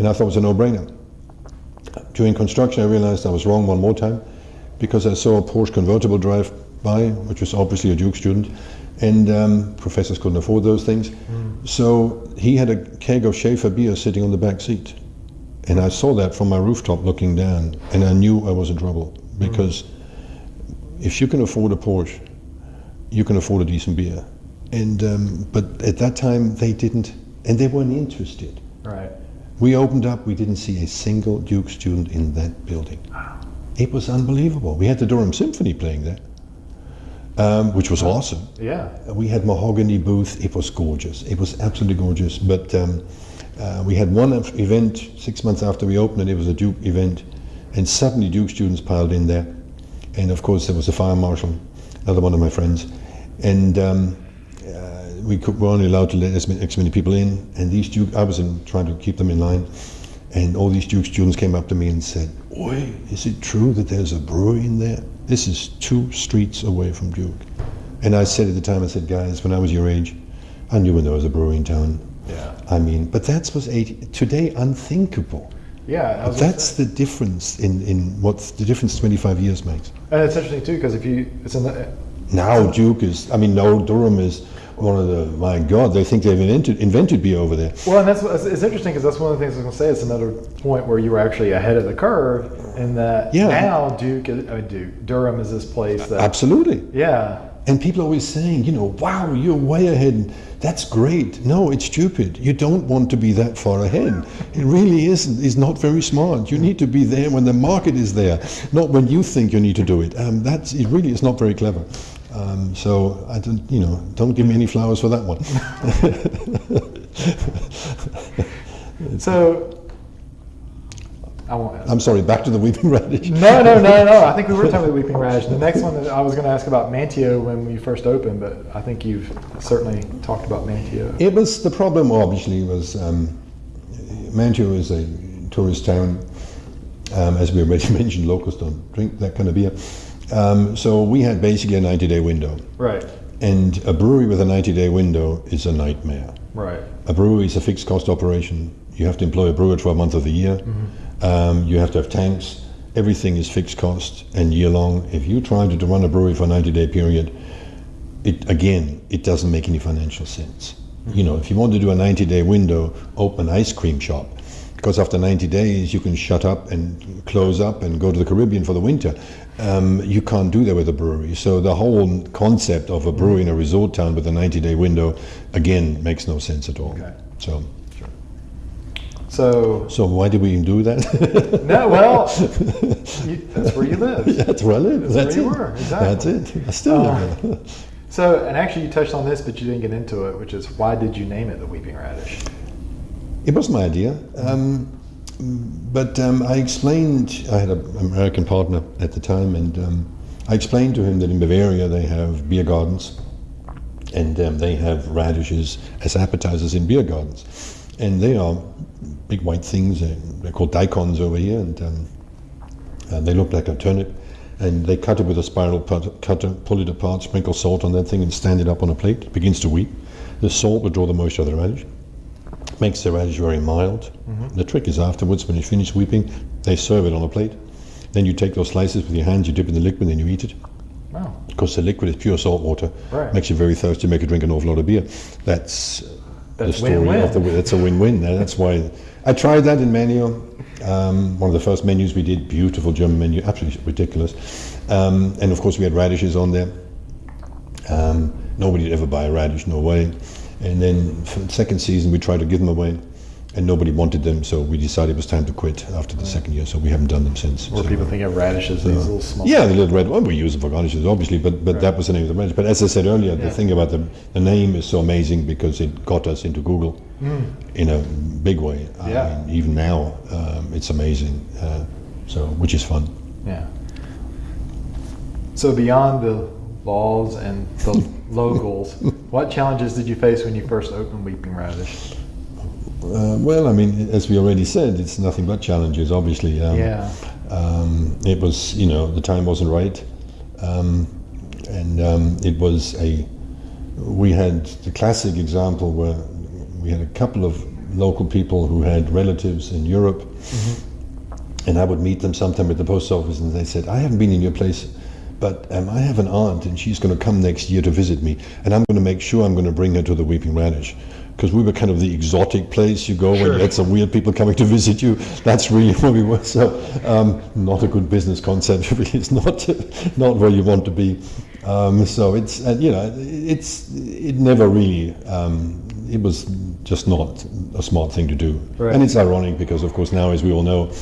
and I thought it was a no-brainer. During construction, I realized I was wrong one more time because I saw a Porsche convertible drive by, which was obviously a Duke student, and um, professors couldn't afford those things. So he had a keg of Schaefer beer sitting on the back seat. And I saw that from my rooftop looking down, and I knew I was in trouble because if you can afford a Porsche, you can afford a decent beer. And um, but at that time they didn't, and they weren't interested. Right. We opened up, we didn't see a single Duke student in that building. Wow. It was unbelievable. We had the Durham Symphony playing there, um, which was awesome. Yeah. We had mahogany booth. It was gorgeous. It was absolutely gorgeous. But um, uh, we had one event six months after we opened, and it was a Duke event, and suddenly Duke students piled in there, and of course there was a fire marshal, another one of my friends, and. Um, we could, were only allowed to let as many, as many people in, and these Duke, I was in, trying to keep them in line, and all these Duke students came up to me and said, "Oi, is it true that there's a brewery in there? This is two streets away from Duke." And I said at the time, I said, "Guys, when I was your age, I knew when there was a brewery in town." Yeah. I mean, but that was 80, today unthinkable. Yeah. I was But gonna that's the difference in, in what the difference 25 years makes. And it's interesting too because if you, it's in the, Now Duke is, I mean, no, Durham is one of the, my God, they think they've invented, invented beer over there. Well, and that's it's interesting because that's one of the things I was going to say. It's another point where you were actually ahead of the curve in that Yeah. now Duke, I mean Duke, Durham is this place that Absolutely. yeah, And people are always saying, you know, wow, you're way ahead. That's great. No, it's stupid. You don't want to be that far ahead. It really isn't. It's not very smart. You need to be there when the market is there, not when you think you need to do it. Um, that's it. Really, is not very clever. Um, so I don't, you know, don't give me any flowers for that one. <laughs> So I won't. I'm sorry, back to the weeping radish. No, no, no, no. I think we were talking about weeping radish. The next one, that I was going to ask about Manteo when we first opened, but I think you've certainly talked about Manteo. It was the problem. Obviously, was um, Manteo is a tourist town. Um, as we already <laughs> mentioned, locals don't drink that kind of beer. Um, so we had basically a 90-day window, Right, and a brewery with a 90-day window is a nightmare. right. A brewery is a fixed cost operation. You have to employ a brewer 12 months of the year. Um, you have to have tanks. Everything is fixed cost and year long. If you try to, to run a brewery for a 90 day period, it again, it doesn't make any financial sense. You know, if you want to do a 90 day window, open an ice cream shop. Because after 90 days, you can shut up and close up and go to the Caribbean for the winter. Um, you can't do that with a brewery. So the whole concept of a brewery in a resort town with a 90 day window, again, makes no sense at all. Okay. So. So, So why did we even do that? <laughs> no, well, you, that's where you live. <laughs> That's where I live. That's That's, where it. you were, That's it. I still Uh, live there. <laughs> So, and actually, you touched on this, but you didn't get into it, which is why did you name it the Weeping Radish? It was my idea. Um, but um, I explained, I had an American partner at the time, and um, I explained to him that in Bavaria they have beer gardens and um, they have radishes as appetizers in beer gardens. And they are big white things, they're called daikons over here, and um, uh, they look like a turnip. And they cut it with a spiral cutter, pull it apart, sprinkle salt on that thing, and stand it up on a plate. It begins to weep. The salt will draw the moisture out of the radish makes the radish very mild. The trick is afterwards, when you finish weeping, they serve it on a plate. Then you take those slices with your hands, you dip in the liquid, and then you eat it. Oh, Because the liquid is pure salt water. Right. Makes you very thirsty, make you drink an awful lot of beer. That's, the story win-win. of the That's a win-win. That's why I tried that in Manteo. Um, one of the first menus we did, beautiful German menu, absolutely ridiculous. Um, and of course we had radishes on there. Um, nobody would ever buy a radish, no way. And then for the second season we tried to give them away, and nobody wanted them, so we decided it was time to quit after the second year. So we haven't done them since. where So- people think of radishes, these little small. yeah, the little red one. We use them for garnishes, obviously, but but that was the name of the radish. But as I said earlier, Yeah. the thing about the the name is so amazing because it got us into Google in a big way. I. Yeah. mean, even now, um, it's amazing. Uh, so, which is fun. Yeah. So beyond the laws and the locals, what challenges did you face when you first opened Weeping Radish? Uh, well, I mean, as we already said, it's nothing but challenges. Obviously, um, Yeah. um, it was you know the time wasn't right, um, and um, it was a. We had the classic example where we had a couple of local people who had relatives in Europe, and I would meet them sometime at the post office, and they said, "I haven't been in your place." But um, I have an aunt, and she's going to come next year to visit me, and I'm going to make sure I'm going to bring her to the Weeping Radish, because we were kind of the exotic place you go when you had some weird people coming to visit you. That's really where we were. So, um, not a good business concept. <laughs> it's not not where you want to be. Um, so it's uh, you know it's it never really um, it was just not a smart thing to do. Right. And it's ironic because of course now, as we all know,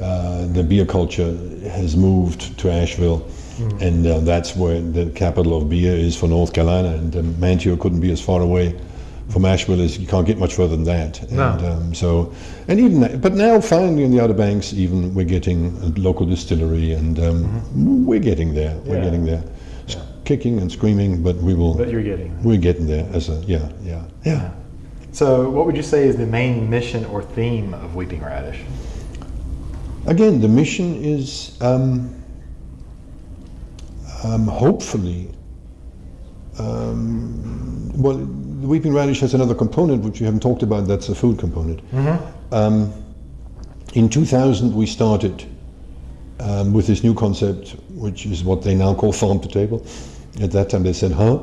uh, the beer culture has moved to Asheville. And uh, that's where the capital of beer is for North Carolina, and um, Manteo couldn't be as far away from Asheville as you can't get much further than that. No. And um, so, and even that, but now finally in the Outer Banks, even we're getting a local distillery, and um, we're getting there. We're Yeah. getting there, S- kicking and screaming, but we will. That you're getting. we're getting there as a yeah, yeah, yeah. So, what would you say is the main mission or theme of Weeping Radish? Again, the mission is um, um, hopefully. Um, well, the Weeping Radish has another component which we haven't talked about. That's the food component. Um, in 2000, we started um, with this new concept, which is what they now call farm to table. At that time, they said, "Huh."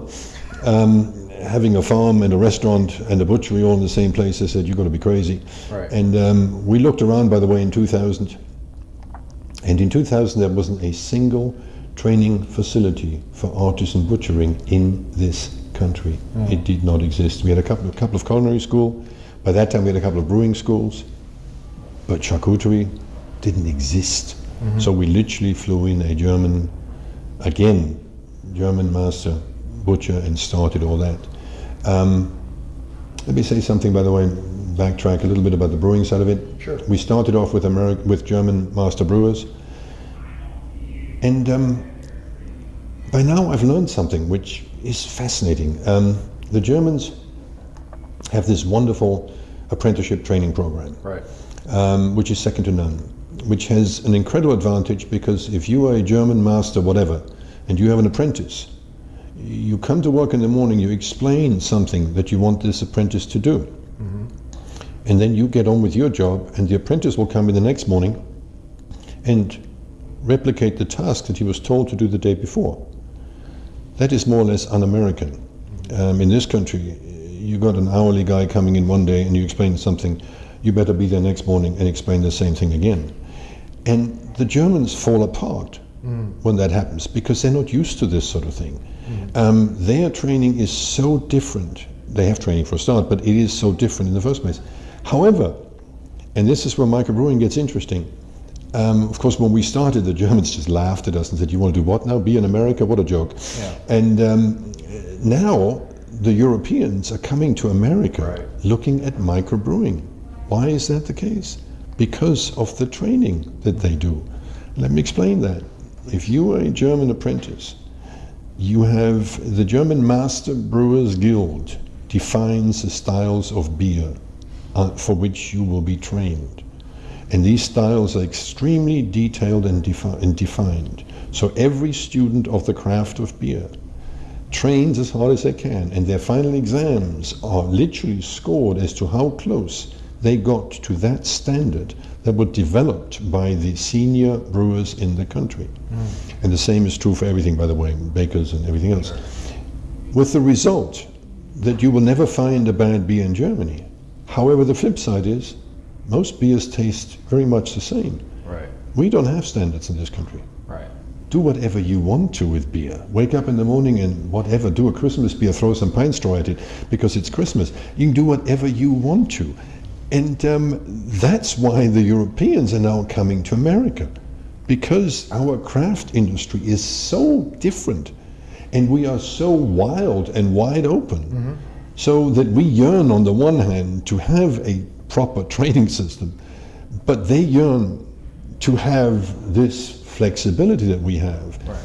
Um, having a farm and a restaurant and a butchery all in the same place, they said, "You're going to be crazy." Right. And um, we looked around, by the way, in 2000, and in 2000 there wasn't a single training facility for artisan butchering in this country. It did not exist. We had a couple, a couple of culinary school. By that time, we had a couple of brewing schools, but charcuterie didn't exist. So we literally flew in a German, again, German master butcher and started all that. Um, let me say something, by the way. backtrack a little bit about the brewing side of it. Sure. We started off with Ameri- with German master brewers, and um, by now I've learned something which is fascinating. Um, the Germans have this wonderful apprenticeship training program Right. um, which is second to none, which has an incredible advantage because if you are a German master, whatever, and you have an apprentice, you come to work in the morning, you explain something that you want this apprentice to do. And then you get on with your job, and the apprentice will come in the next morning and replicate the task that he was told to do the day before. That is more or less un American. Um, in this country, you got an hourly guy coming in one day and you explain something, you better be there next morning and explain the same thing again. And the Germans fall apart when that happens because they're not used to this sort of thing. Um, their training is so different. They have training for a start, but it is so different in the first place. However, and this is where microbrewing gets interesting. Um, of course, when we started, the Germans just laughed at us and said, "You want to do what now? Be in America? What a joke!" Yeah. And um, now the Europeans are coming to America Right. looking at microbrewing. Why is that the case? Because of the training that they do. Let me explain that. If you are a German apprentice, you have the German Master Brewers Guild defines the styles of beer uh, for which you will be trained. And these styles are extremely detailed and, defi- and defined. So every student of the craft of beer trains as hard as they can, and their final exams are literally scored as to how close they got to that standard that was developed by the senior brewers in the country. Mm. And the same is true for everything, by the way, bakers and everything else. With the result that you will never find a bad beer in Germany. However, the flip side is most beers taste very much the same. Right. We don't have standards in this country Right. do whatever you want to with beer. Wake up in the morning and whatever, do a Christmas beer, throw some pine straw at it because it's Christmas. You can do whatever you want to. And um, that's why the Europeans are now coming to America because our craft industry is so different and we are so wild and wide open so that we yearn on the one hand to have a proper training system but they yearn to have this flexibility that we have. Right.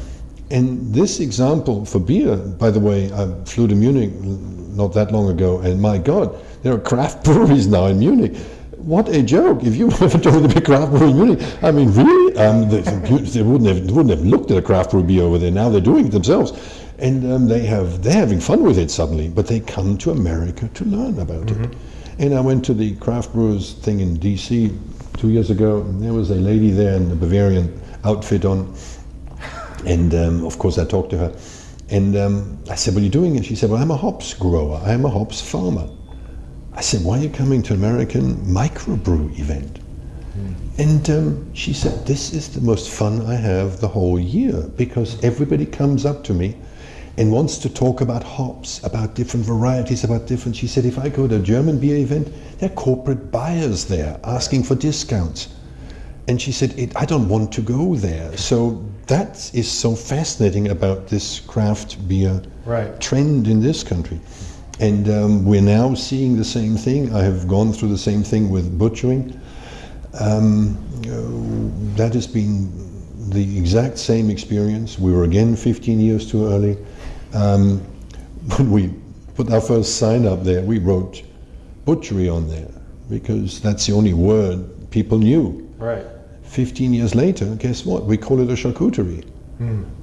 And this example for beer, by the way, I flew to Munich not that long ago, and my God, there are craft <laughs> breweries now in Munich. What a joke! If you <laughs> ever told the big craft brewery in Munich, I mean, really, um, they, they wouldn't have they wouldn't have looked at a craft brew beer over there. Now they're doing it themselves, and um, they have they're having fun with it suddenly. But they come to America to learn about it. And I went to the craft brewers thing in D.C. two years ago, and there was a lady there in a Bavarian outfit on, and um, of course I talked to her, and um, I said, "What are you doing?" And she said, "Well, I'm a hops grower. I am a hops farmer." I said, "Why are you coming to an American microbrew event?" And um, she said, This is the most fun I have the whole year because everybody comes up to me and wants to talk about hops, about different varieties, about different. She said, If I go to a German beer event, there are corporate buyers there asking for discounts. And she said, it, I don't want to go there. So that is so fascinating about this craft beer Right. trend in this country. And um, we're now seeing the same thing. I have gone through the same thing with butchering. Um, uh, that has been the exact same experience. We were again 15 years too early. Um, when we put our first sign up there, we wrote butchery on there because that's the only word people knew. Right. 15 years later, guess what? We call it a charcuterie.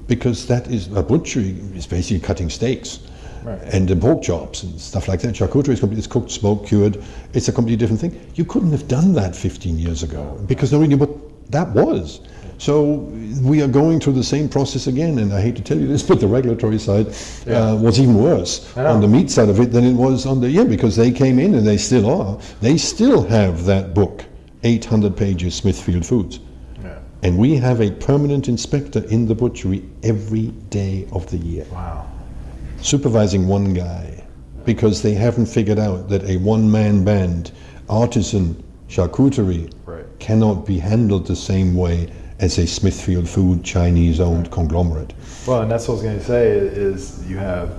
Because that is a butchery is basically cutting steaks Right. and the pork chops and stuff like that. Charcuterie is complete, it's cooked, smoked, cured. It's a completely different thing. You couldn't have done that 15 years ago because nobody knew what that was. So we are going through the same process again, and I hate to tell you this, <laughs> but the regulatory side Yeah. uh, was even worse on the meat side of it than it was on the yeah because they came in and they still are. They still have that book, 800 pages, Smithfield Foods. Yeah. And we have a permanent inspector in the butchery every day of the year, Wow. supervising one guy, because they haven't figured out that a one man band, artisan charcuterie, Right. cannot be handled the same way as a Smithfield Food Chinese owned conglomerate. Well, and that's what I was going to say is you have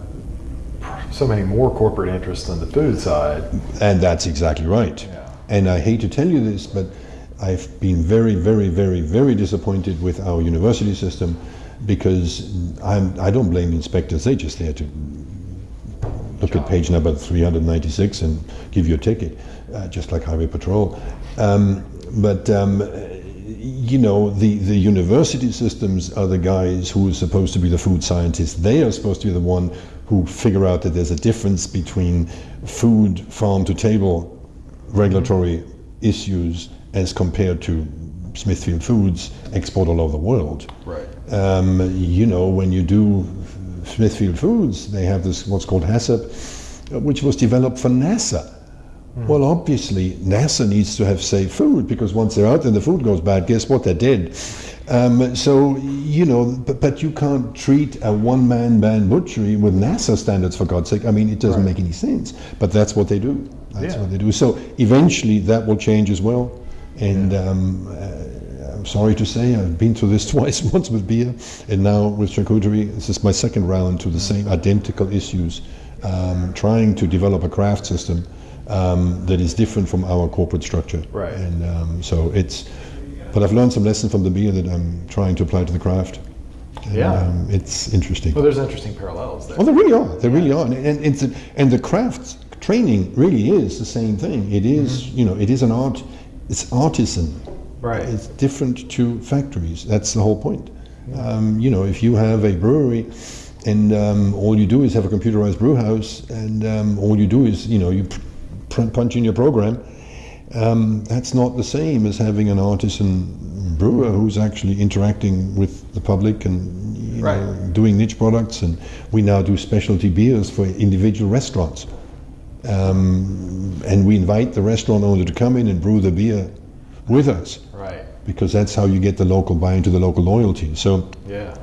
so many more corporate interests on the food side. And that's exactly right. Yeah. And I hate to tell you this, but I've been very, very, very, very disappointed with our university system because I'm, I don't blame the inspectors. They just there to look at page number 396 and give you a ticket, uh, just like Highway Patrol. Um, but um, you know, the, the university systems are the guys who are supposed to be the food scientists. They are supposed to be the one who figure out that there's a difference between food, farm to table regulatory issues as compared to Smithfield Foods export all over the world. Right. Um, you know, when you do Smithfield Foods, they have this what's called HACCP, uh, which was developed for NASA. Well, obviously, NASA needs to have safe food because once they're out and the food goes bad, guess what? They're dead. Um, so, you know, but, but you can't treat a one man band butchery with NASA standards, for God's sake. I mean, it doesn't Right. make any sense. But that's what they do. That's Yeah. what they do. So, eventually, that will change as well. And um, uh, I'm sorry to say, I've been through this <laughs> twice once with beer and now with charcuterie. This is my second round to the same identical issues, um, trying to develop a craft system um, that is different from our corporate structure. Right. And um, so it's, but I've learned some lessons from the beer that I'm trying to apply to the craft. And, Yeah. Um, it's interesting. Well, there's interesting parallels there. Oh, they really are. They really are. And, and, it's a, and the craft training really is the same thing. It is, you know, it is an art. It's artisan. Right. It's different to factories. That's the whole point. Um, you know, if you have a brewery and um, all you do is have a computerized brew house and um, all you do is, you know, you punch in your program, um, that's not the same as having an artisan brewer who's actually interacting with the public and you know, doing niche products. And we now do specialty beers for individual restaurants. Um, and we invite the restaurant owner to come in and brew the beer with us Right. because that's how you get the local buy into the local loyalty. So Yeah.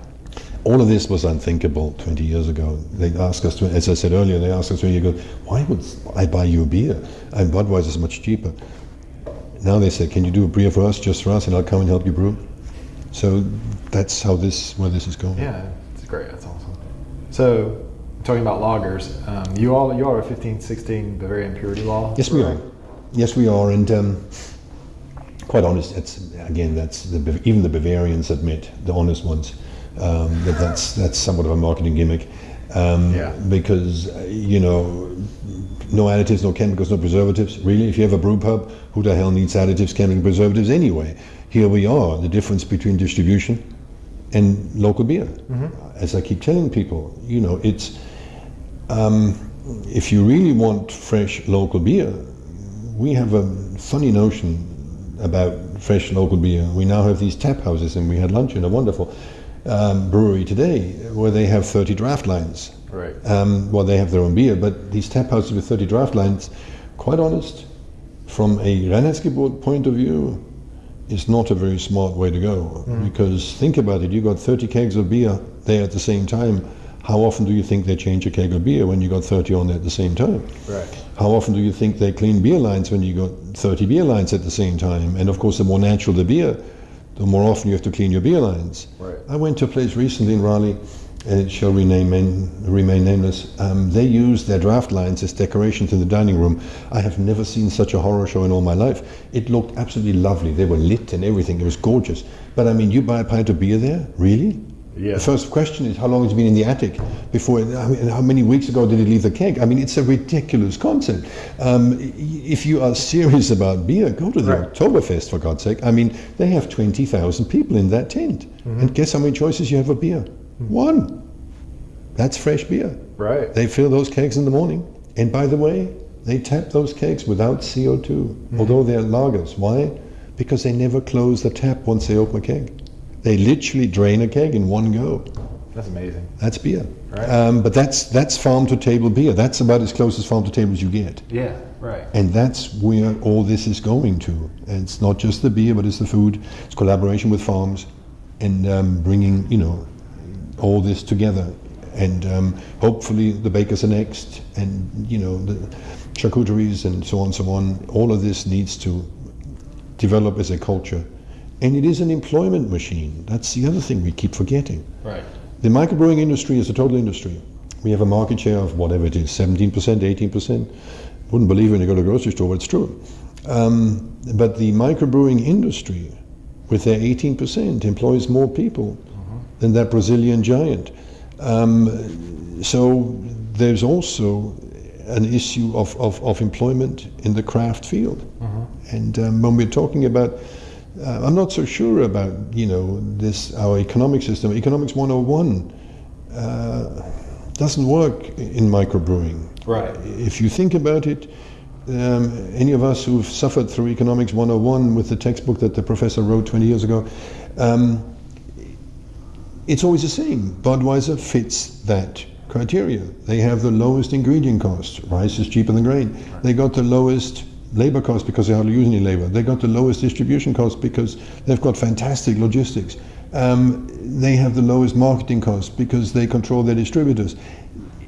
All of this was unthinkable 20 years ago. They asked us, to, as I said earlier, they asked us 20 years ago, why would I buy you a beer? And Budweiser is much cheaper. Now they say, can you do a beer for us, just for us, and I'll come and help you brew? So that's how this, where this is going. Yeah, it's great. That's awesome. So, talking about lagers, um, you all you are 1516 Bavarian purity law. Yes, we are. Yes, we are. And um, quite honest, it's, again, that's the, even the Bavarians admit, the honest ones, um, that that's, that's somewhat of a marketing gimmick. Um, Yeah. Because, uh, you know, no additives, no chemicals, no preservatives. Really, if you have a brew pub, who the hell needs additives, chemicals, preservatives anyway? Here we are, the difference between distribution and local beer. As I keep telling people, you know, it's um, if you really want fresh local beer, we have a funny notion about fresh local beer. We now have these tap houses, and we had lunch in a wonderful um, brewery today where they have 30 draft lines. Right. Um, well, they have their own beer, but these tap houses with 30 draft lines, quite honest, from a Reinheitsgebot point of view, is not a very smart way to go. Because think about it, you got 30 kegs of beer there at the same time. How often do you think they change a keg of beer when you got 30 on there at the same time? Right. How often do you think they clean beer lines when you got 30 beer lines at the same time? And of course, the more natural the beer, the more often you have to clean your beer lines. Right. I went to a place recently in Raleigh, and it shall remain, remain nameless. Um, they used their draft lines as decorations in the dining room. I have never seen such a horror show in all my life. It looked absolutely lovely. They were lit and everything. It was gorgeous. But I mean, you buy a pint of beer there? Really? Yeah. The first question is how long has it been in the attic before? I mean, how many weeks ago did it leave the keg? I mean, it's a ridiculous concept. Um, if you are serious about beer, go to the Right. Oktoberfest for God's sake. I mean, they have twenty thousand people in that tent, and guess how many choices you have of beer? One. That's fresh beer. Right. They fill those kegs in the morning, and by the way, they tap those kegs without CO2, Mm-hmm. although they're lagers. Why? Because they never close the tap once they open a keg. They literally drain a keg in one go. That's amazing. That's beer. Right. Um, but that's that's farm to table beer. That's about as close as farm to table as you get. Yeah. Right. And that's where all this is going to. And it's not just the beer, but it's the food. It's collaboration with farms, and um, bringing you know all this together. And um, hopefully the bakers are next, and you know the charcuteries and so on, so on. All of this needs to develop as a culture, and it is an employment machine. That's the other thing we keep forgetting. Right. The microbrewing industry is a total industry. We have a market share of whatever it is, 17%, 18%. Wouldn't believe it when you go to the grocery store, but it's true. Um, but the microbrewing industry, with their 18%, employs more people than that Brazilian giant. Um, so there's also an issue of, of, of employment in the craft field. And um, when we're talking about, uh, I'm not so sure about, you know, this, our economic system. Economics 101 uh, doesn't work in microbrewing. Right. If you think about it, um, any of us who've suffered through Economics 101 with the textbook that the professor wrote 20 years ago, um, it's always the same. Budweiser fits that criteria. They have the lowest ingredient cost. Rice is cheaper than grain. They got the lowest labor costs because they hardly use any labor. They've got the lowest distribution costs because they've got fantastic logistics. Um, they have the lowest marketing costs because they control their distributors.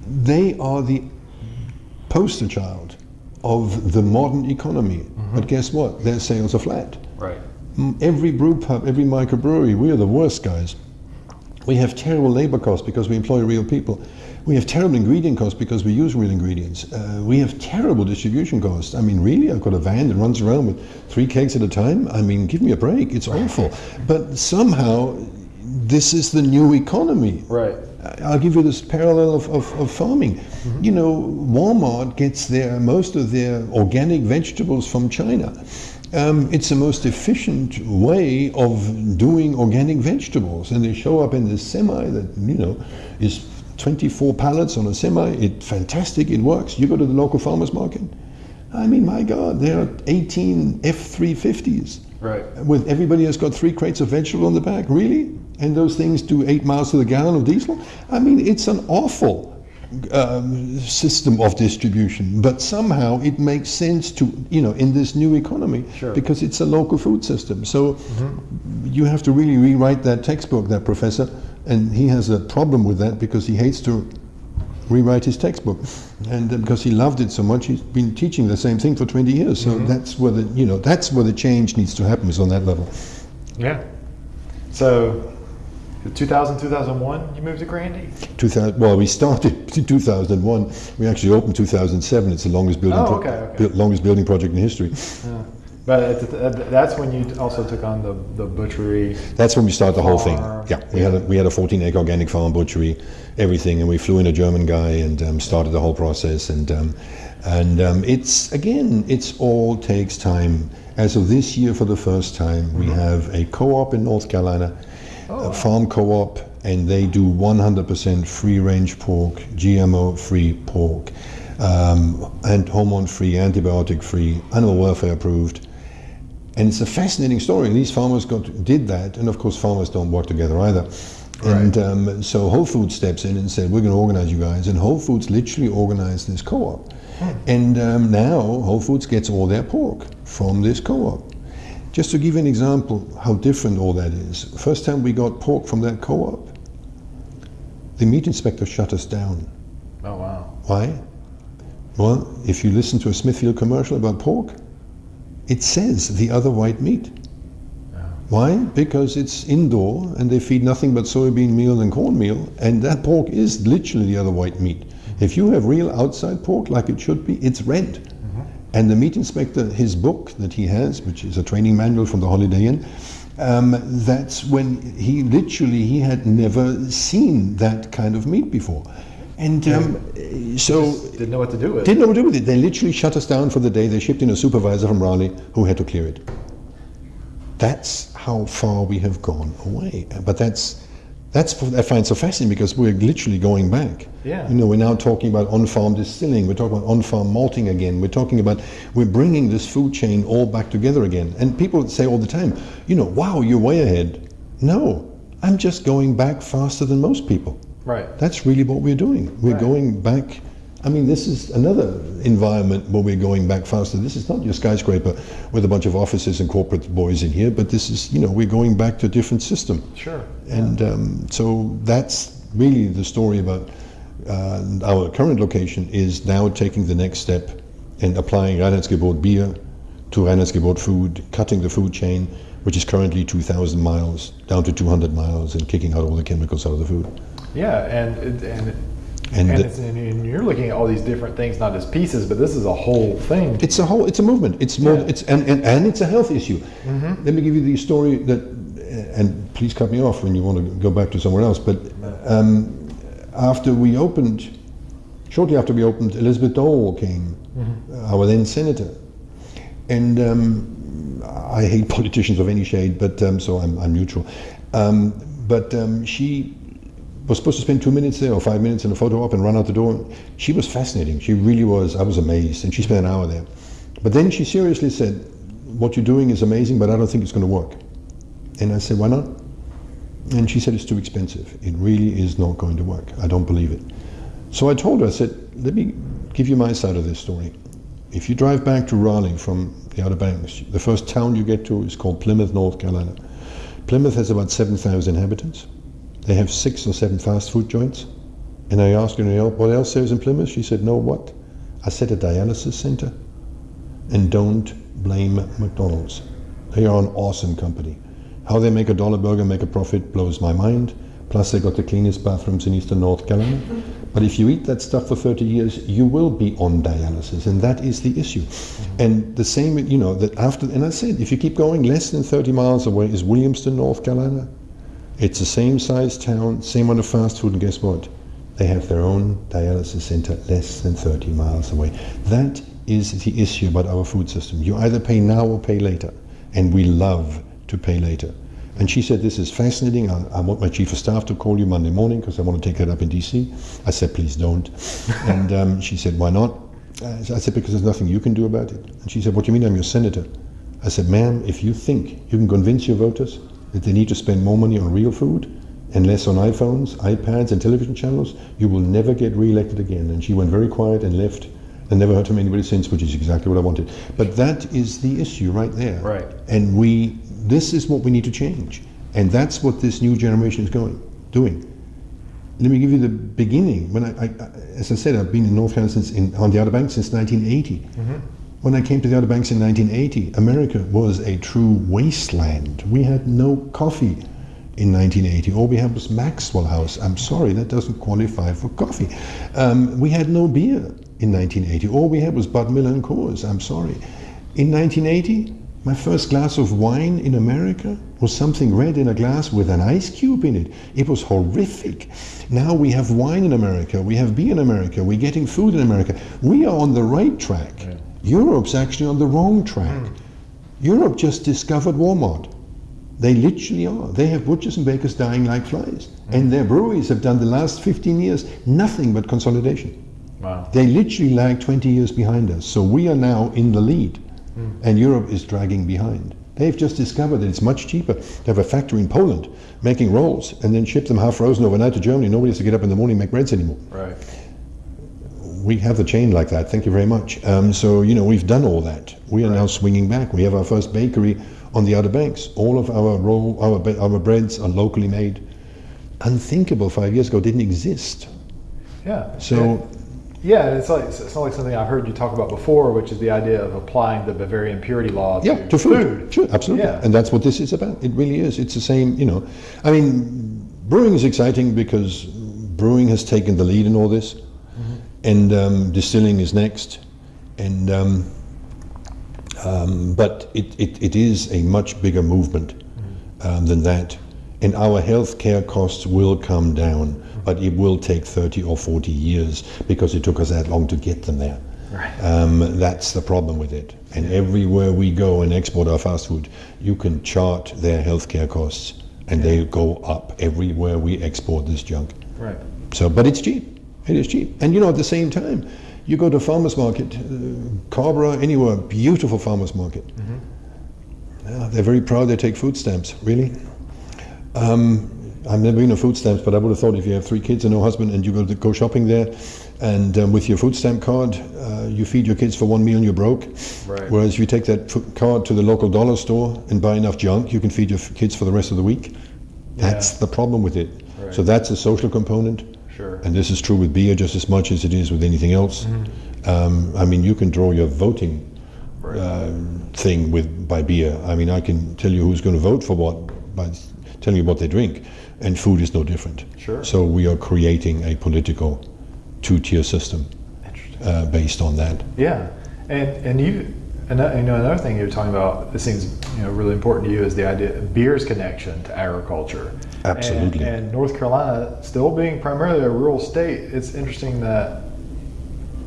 They are the poster child of the modern economy. But guess what? Their sales are flat. Right. Mm, Every brew pub, every microbrewery, we are the worst guys. We have terrible labor costs because we employ real people. We have terrible ingredient costs because we use real ingredients. Uh, we have terrible distribution costs. I mean, really, I've got a van that runs around with three kegs at a time. I mean, give me a break. It's awful. But somehow, this is the new economy. Right. I'll give you this parallel of, of, of farming. You know, Walmart gets their most of their organic vegetables from China. Um, it's the most efficient way of doing organic vegetables, and they show up in this semi that you know is 24 pallets on a semi. It fantastic. It works. You go to the local farmers market. I mean, my God, there are 18 F350s Right. with everybody has got three crates of vegetable on the back. Really? And those things do eight miles to the gallon of diesel? I mean, it's an awful um, system of distribution, but somehow it makes sense to, you know, in this new economy Sure. because it's a local food system. So you have to really rewrite that textbook, that professor, and he has a problem with that because he hates to rewrite his textbook, and uh, because he loved it so much, he's been teaching the same thing for 20 years. So that's where the you know that's where the change needs to happen is on that level. Yeah. So, 2000, 2001, you moved to Grandy? 2000, well, we started <laughs> in 2001. We actually opened 2007. It's the longest building Oh, okay, okay. longest building project in history. Yeah. But at the- at- that's when you also took on the, the butchery. That's when we started the whole thing. Yeah, we had a, we had a 14 acre organic farm, butchery, everything, and we flew in a German guy and um, started the whole process. And um, and um, it's again, it's all takes time. As of this year, for the first time, we have a co-op in North Carolina, a farm co-op, and they do 100% free range pork, GMO free pork, um, and hormone free, antibiotic free, animal welfare approved. And it's a fascinating story. These farmers got did that, and of course, farmers don't work together either. Right. And um, so Whole Foods steps in and said, "We're going to organize you guys." And Whole Foods literally organized this co-op. And um, now Whole Foods gets all their pork from this co-op. Just to give an example how different all that is. First time we got pork from that co-op, the meat inspector shut us down. Oh, wow. Why? Well, if you listen to a Smithfield commercial about pork, it says the other white meat. Why? Because it's indoor and they feed nothing but soybean meal and cornmeal, and that pork is literally the other white meat. If you have real outside pork like it should be, it's red. And the meat inspector, his book that he has, which is a training manual from the Holiday Inn, um, that's when he literally he had never seen that kind of meat before, and um, so Didn't know what to do with it. didn't know what to do with it. They literally shut us down for the day. They shipped in a supervisor from Raleigh who had to clear it. That's how far we have gone away. But that's that's what I find so fascinating because we're literally going back. Yeah. You know, we're now talking about on-farm distilling. We're talking about on-farm malting again. We're talking about we're bringing this food chain all back together again. And people say all the time, you know, wow, you're way ahead. No, I'm just going back faster than most people. Right. That's really what we're doing. We're Right. going back. I mean, this is another environment where we're going back faster. This is not your skyscraper with a bunch of offices and corporate boys in here, but this is, you know, we're going back to a different system. Sure. And um, so that's really the story about uh, our current location is now taking the next step and applying Reinheitsgebot beer to Reinheitsgebot food, cutting the food chain, which is currently 2,000 miles down to 200 miles and kicking out all the chemicals out of the food. Yeah, and it- and And, and, and, and, you're looking at all these different things, not as pieces, but this is a whole thing. It's a whole. It's a movement. It's more. Yeah. It's and, and, and it's a health issue. Mm-hmm. Let me give you the story that, and please cut me off when you want to go back to somewhere else. But um, after we opened, shortly after we opened, Elizabeth Dole came, mm-hmm. our then senator, and um, I hate <laughs> politicians of any shade, but um, so I'm, I'm neutral. Um, but um, she was supposed to spend two minutes there or five minutes in a photo op and run out the door. She was fascinating. She really was. I was amazed. And she spent an hour there. But then she seriously said, What you're doing is amazing, but I don't think it's going to work. And I said, Why not? And she said, It's too expensive. It really is not going to work. I don't believe it. So I told her, I said, Let me give you my side of this story. If you drive back to Raleigh from the Outer Banks, the first town you get to is called Plymouth, North Carolina. Plymouth has about 7,000 inhabitants. They have six or seven fast food joints. And I asked her, what else there is in Plymouth? She said, no, what? I said a dialysis center. And don't blame McDonald's. They are an awesome company. How they make a dollar burger, make a profit, blows my mind. Plus, they got the cleanest bathrooms in eastern North Carolina. But if you eat that stuff for 30 years, you will be on dialysis, and that is the issue. And the same, you know, that after, and I said, if you keep going, less than 30 miles away is Williamston, North Carolina. It's the same size town, same amount of fast food, and guess what? They have their own dialysis center less than 30 miles away. That is the issue about our food system. You either pay now or pay later, and we love to pay later. And she said, This is fascinating. I, I want my chief of staff to call you Monday morning because I want to take that up in DC. I said, Please don't. <laughs> and um, she said, Why not? I said, Because there's nothing you can do about it. And she said, What do you mean I'm your senator? I said, Ma'am, if you think you can convince your voters that they need to spend more money on real food and less on iPhones, iPads, and television channels, you will never get re-elected again. And she went very quiet and left. And never heard from anybody since, which is exactly what I wanted. But that is the issue right there. Right. And we, this is what we need to change. And that's what this new generation is going, doing. Let me give you the beginning. When I, I as I said, I've been in North Carolina since in, on the Outer Banks since 1980. Mm-hmm. When I came to the Outer Banks in 1980, America was a true wasteland. We had no coffee in 1980. All we had was Maxwell House. I'm sorry, that doesn't qualify for coffee. Um, we had no beer in 1980. All we had was Bud Miller and Coors. I'm sorry. In 1980, my first glass of wine in America was something red in a glass with an ice cube in it. It was horrific. Now we have wine in America, we have beer in America, we're getting food in America. We are on the right track. Yeah. Europe's actually on the wrong track. Mm. Europe just discovered Walmart. They literally are. They have butchers and bakers dying like flies. Mm. And their breweries have done the last 15 years nothing but consolidation. Wow. They literally lag 20 years behind us. So we are now in the lead. Mm. And Europe is dragging behind. They've just discovered that it's much cheaper to have a factory in Poland making rolls and then ship them half frozen overnight to Germany. Nobody has to get up in the morning and make breads anymore. Right we have the chain like that. Thank you very much. Um, so you know we've done all that. We are right. now swinging back. We have our first bakery on the Outer Banks. All of our roll, our our breads are locally made. Unthinkable five years ago didn't exist. Yeah. So. Yeah, it's like it's not like something I've heard you talk about before, which is the idea of applying the Bavarian purity law to, yeah, to food. food. Sure, absolutely. Yeah. And that's what this is about. It really is. It's the same. You know, I mean, brewing is exciting because brewing has taken the lead in all this and um, distilling is next. And um, um, but it, it, it is a much bigger movement um, than that. And our healthcare costs will come down, but it will take 30 or 40 years because it took us that long to get them there. Right. Um, that's the problem with it. And everywhere we go and export our fast food, you can chart their healthcare costs, and yeah. they go up everywhere we export this junk. Right. So, but it's cheap. It is cheap. And you know, at the same time, you go to a farmer's market, uh, Carrboro, anywhere, beautiful farmer's market. Mm-hmm. Yeah, they're very proud they take food stamps, really. Um, I've never been on food stamps, but I would have thought if you have three kids and no husband and you go to go shopping there, and um, with your food stamp card, uh, you feed your kids for one meal and you're broke. Right. Whereas if you take that card to the local dollar store and buy enough junk, you can feed your kids for the rest of the week. That's yeah. the problem with it. Right. So that's a social component. Sure. And this is true with beer just as much as it is with anything else. Mm-hmm. Um, I mean, you can draw your voting right. uh, thing with by beer. I mean, I can tell you who's going to vote for what by telling you what they drink, and food is no different. Sure. So we are creating a political two-tier system uh, based on that. Yeah, and and you, ano- you know, another thing you're talking about that seems you know really important to you is the idea of beer's connection to agriculture. Absolutely. And, and North Carolina, still being primarily a rural state, it's interesting that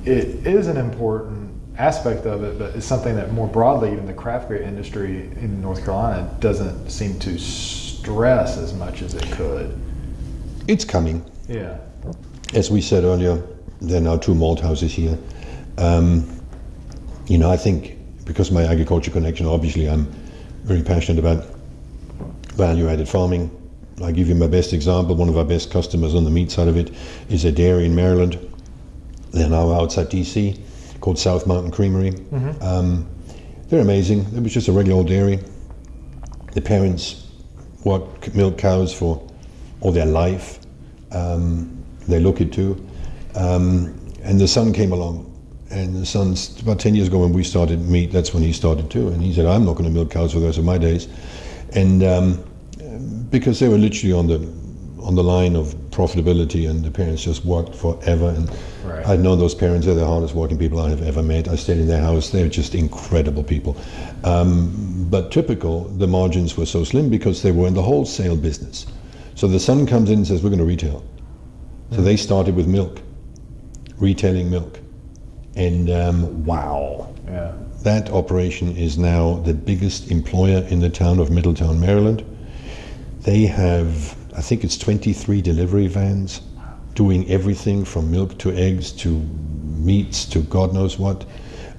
it is an important aspect of it, but it's something that more broadly, even the craft beer industry in North Carolina doesn't seem to stress as much as it could. It's coming. Yeah. As we said earlier, there are now two malt houses here. Um, you know, I think because of my agriculture connection, obviously, I'm very passionate about value-added farming. I give you my best example. One of our best customers on the meat side of it is a dairy in Maryland. They're now outside DC, called South Mountain Creamery. Um, they're amazing. It was just a regular old dairy. The parents worked milk cows for all their life. Um, they look it too. Um, and the son came along. And the son's about 10 years ago when we started meat, that's when he started too. And he said, I'm not going to milk cows for the rest of my days. And um, because they were literally on the on the line of profitability, and the parents just worked forever. And Right. I've known those parents; they're the hardest working people I have ever met. I stayed in their house; they're just incredible people. Um, but typical, the margins were so slim because they were in the wholesale business. So the son comes in and says, "We're going to retail." So they started with milk, retailing milk, and um, wow, Yeah. that operation is now the biggest employer in the town of Middletown, Maryland. They have, I think it's 23 delivery vans doing everything from milk to eggs to meats to God knows what.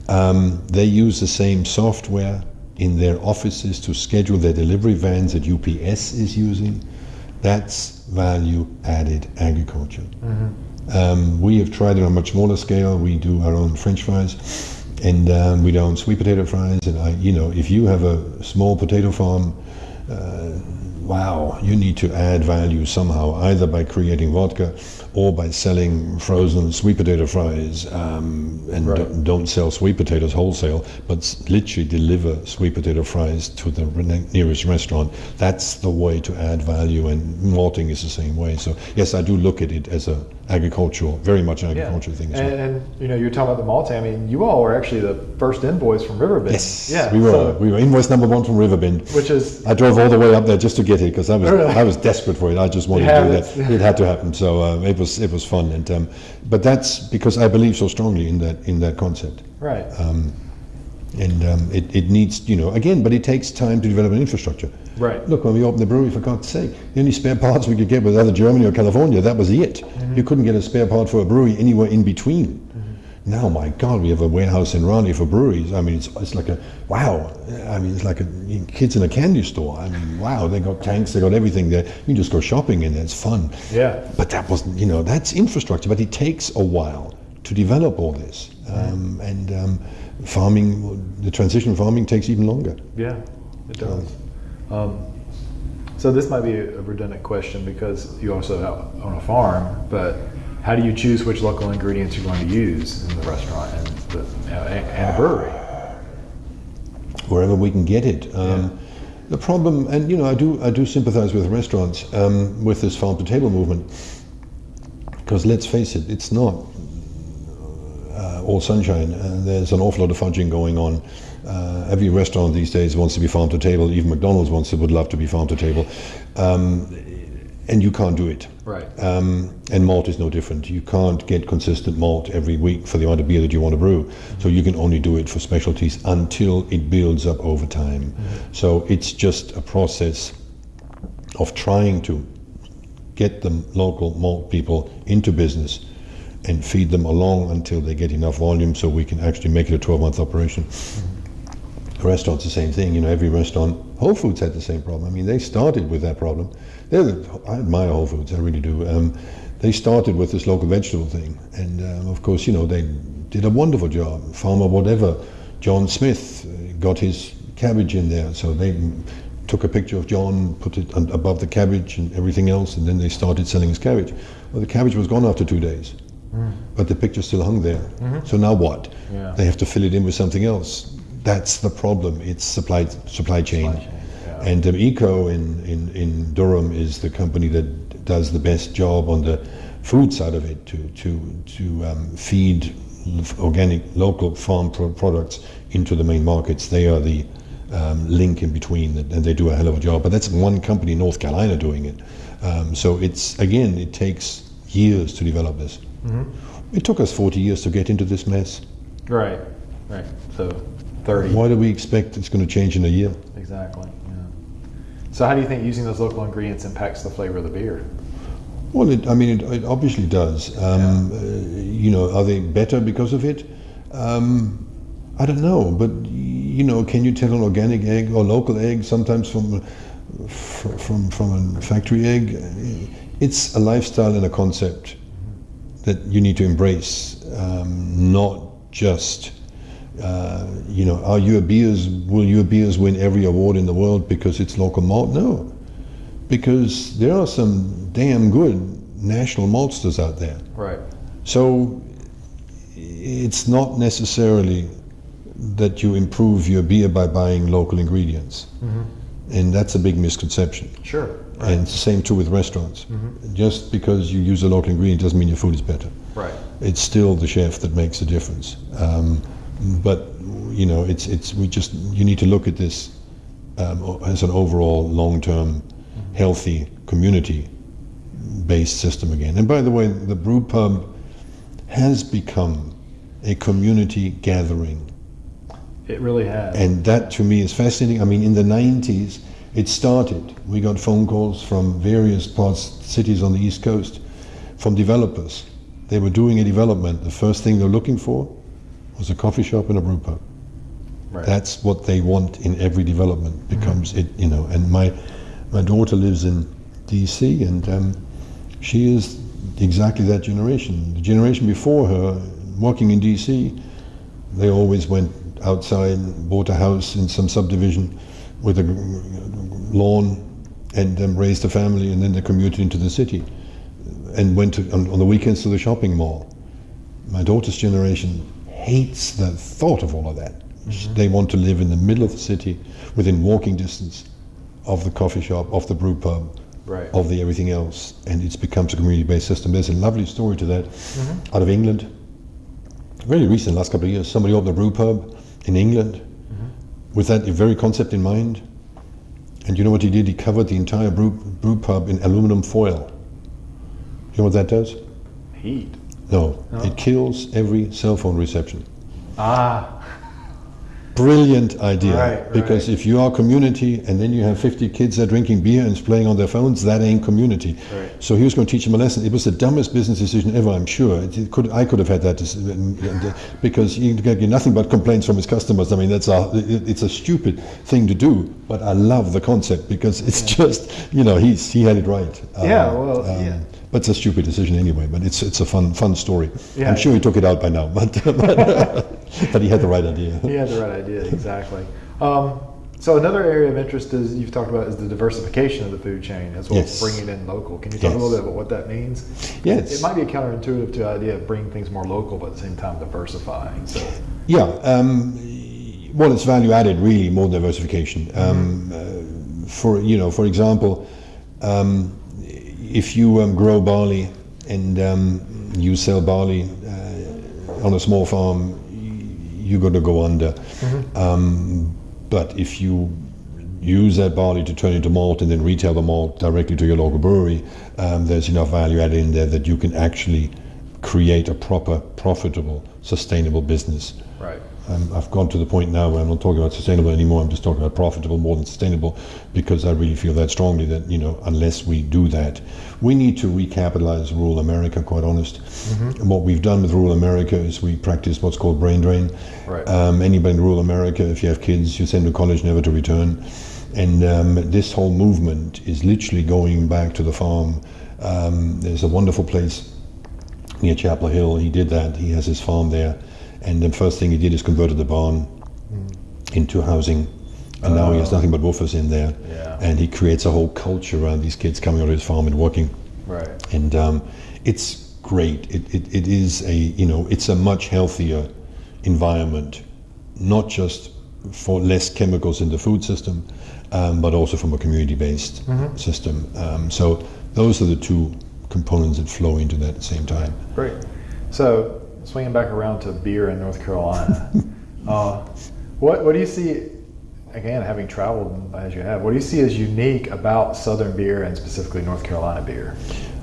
Um, they use the same software in their offices to schedule their delivery vans that UPS is using. That's value added agriculture. Um, we have tried it on a much smaller scale. We do our own French fries, and um, we don't sweet potato fries. And I, you know, if you have a small potato farm, uh, wow, you need to add value somehow, either by creating vodka or by selling frozen sweet potato fries. Um, and Right. don't, don't sell sweet potatoes wholesale, but s- literally deliver sweet potato fries to the re- nearest restaurant. That's the way to add value, and malting is the same way. So yes, I do look at it as a agricultural, very much an agricultural thing as well. And, and you know, you're talking about the multi. I mean, you all were actually the first invoice from Riverbend. Yes, Yeah. we were. so- we were invoice number one from Riverbend. which is I drove all the way up there just to get it because I was Really? I was desperate for it. I just wanted Yeah, to do that. It had to happen. So uh, it was it was fun. And um, but that's because I believe so strongly in that in that concept. right. Um, and um, it, it needs you know again, but it takes time to develop an infrastructure. Right. Look, when we opened the brewery, for God's sake, the only spare parts we could get was either Germany or California. That was it. Mm-hmm. You couldn't get a spare part for a brewery anywhere in between. Now, my God, we have a warehouse in Raleigh for breweries. I mean, it's, it's like a wow. I mean, it's like a, kids in a candy store. I mean, wow, they got tanks, they got everything there. You can just go shopping in there. It's fun. Yeah. But that wasn't, you know, that's infrastructure. But it takes a while to develop all this. Um, and um, farming, the transition farming takes even longer. Yeah, it does. Um, so this might be a redundant question because you also own a farm, but how do you choose which local ingredients you're going to use in the restaurant and the, and and the brewery? wherever we can get it. Um, Yeah. The problem, and you know, I do, I do sympathise with restaurants um, with this farm to table movement, because let's face it, it's not uh, all sunshine. Uh, there's an awful lot of fudging going on. Uh, every restaurant these days wants to be farm to table. Even McDonald's wants to, would love to be farm to table, um, and you can't do it. Right. Um, and malt is no different. You can't get consistent malt every week for the amount of beer that you want to brew. So you can only do it for specialties until it builds up over time. So it's just a process of trying to get the local malt people into business and feed them along until they get enough volume so we can actually make it a 12 month operation. The restaurant's the same thing. You know, every restaurant, Whole Foods had the same problem. I mean, they started with that problem. The, I admire Whole Foods, I really do. Um, they started with this local vegetable thing, and um, of course, you know, they did a wonderful job. Farmer whatever, John Smith uh, got his cabbage in there, so they took a picture of John, put it above the cabbage and everything else, and then they started selling his cabbage. Well, the cabbage was gone after two days, but the picture still hung there. So now what? Yeah. They have to fill it in with something else. That's the problem. It's supply supply chain. chain, yeah. And um, Eco in, in, in Durham is the company that does the best job on the food side of it to to to um, feed organic local farm pro- products into the main markets. They are the um, link in between, and they do a hell of a job. But that's one company in North Carolina doing it. Um, so it's again, it takes years to develop this. It took us 40 years to get into this mess. Right, right. So 30. Why do we expect it's going to change in a year? Exactly. Yeah. So how do you think using those local ingredients impacts the flavor of the beer? Well, it, I mean, it, it obviously does. Um, uh, you know, are they better because of it? Um, I don't know, but you know, can you tell an organic egg or local egg sometimes from fr- from from a factory egg? It's a lifestyle and a concept that you need to embrace, um, not just. Uh, you know, are your beers? Will your beers win every award in the world because it's local malt? No, because there are some damn good national maltsters out there. Right. So it's not necessarily that you improve your beer by buying local ingredients. And that's a big misconception. Sure. And it's the same too with restaurants. Just because you use a local ingredient doesn't mean your food is better. Right. It's still the chef that makes a difference. Um, but you know, it's it's we just you need to look at this um, as an overall long-term, healthy community-based system again. And by the way, the brew pub has become a community gathering It really has. and that to me is fascinating. I mean, in the 90s, it started. We got phone calls from various parts, cities on the East Coast, from developers. They were doing a development. The first thing they're looking for was a coffee shop and a brew pub. right. That's what they want in every development. Becomes it, you know. And my my daughter lives in D.C. and um, she is exactly that generation. The generation before her, working in D.C., they always went outside, bought a house in some subdivision with a lawn, and um, raised a family, and then they commuted into the city, and went to, on, on the weekends to the shopping mall. My daughter's generation hates the thought of all of that. They want to live in the middle of the city, within walking distance of the coffee shop, of the brew pub, Right. of the everything else, and it becomes a community-based system. There's a lovely story to that mm-hmm. out of England. Very recent, last couple of years, somebody opened a brew pub in England mm-hmm. with that very concept in mind. And you know what he did? He covered the entire brew, brew pub in aluminum foil. You know what that does? Heat. No, No? it kills every cell phone reception. Ah. Brilliant idea. Right, because right. if you are community and then you have 50 kids that are drinking beer and playing on their phones, that ain't community. Right. So he was going to teach them a lesson. It was the dumbest business decision ever, I'm sure. Could, I could have had that dec- because you get nothing but complaints from his customers. I mean, that's a, it- it's a stupid thing to do, but I love the concept because it's just, you know, he's, he had it right. Yeah, Um, well, yeah. But it's a stupid decision anyway, but it's, it's a fun, fun story. Yeah. I'm sure he took it out by now, <laughs> but, but, <laughs> but he had the right idea. He had the right idea, exactly. Um, so another area of interest is you've talked about is the diversification of the food chain as well Yes. as bringing in local. Can you talk a little bit about what that means? Yes. It might be a counterintuitive to the idea of bringing things more local, but at the same time diversifying. So Yeah, um, well, it's value added really more diversification. Um, uh, for you know, for example, um, if you um, grow barley and um, you sell barley uh, on a small farm, you're going to go under. Um, but if you use that barley to turn into malt and then retail the malt directly to your local brewery, um, there's enough value added in there that you can actually create a proper, profitable, sustainable business. right. Um, I've gone to the point now where I'm not talking about sustainable anymore. I'm just talking about profitable more than sustainable, because I really feel that strongly that you know unless we do that, we need to recapitalize rural America. Quite honest, and what we've done with rural America is we practice what's called brain drain. Right. Um, anybody in rural America, if you have kids, you send to college never to return, and um, this whole movement is literally going back to the farm. Um, there's a wonderful place near Chapel Hill. He did that. He has his farm there, and the first thing he did is converted the barn into housing, and now he has Oh. nothing but WWOOFers in there. Yeah. And he creates a whole culture around these kids coming out of his farm and working, Right. and um, it's great. It, it, it is a you know it's a much healthier environment, not just for less chemicals in the food system, um, but also from a community-based system. Um, so those are the two components that flow into that at the same time. Great. So, swinging back around to beer in North Carolina, <laughs> uh, what, what do you see, again, having traveled as you have, what do you see as unique about Southern beer and specifically North Carolina beer?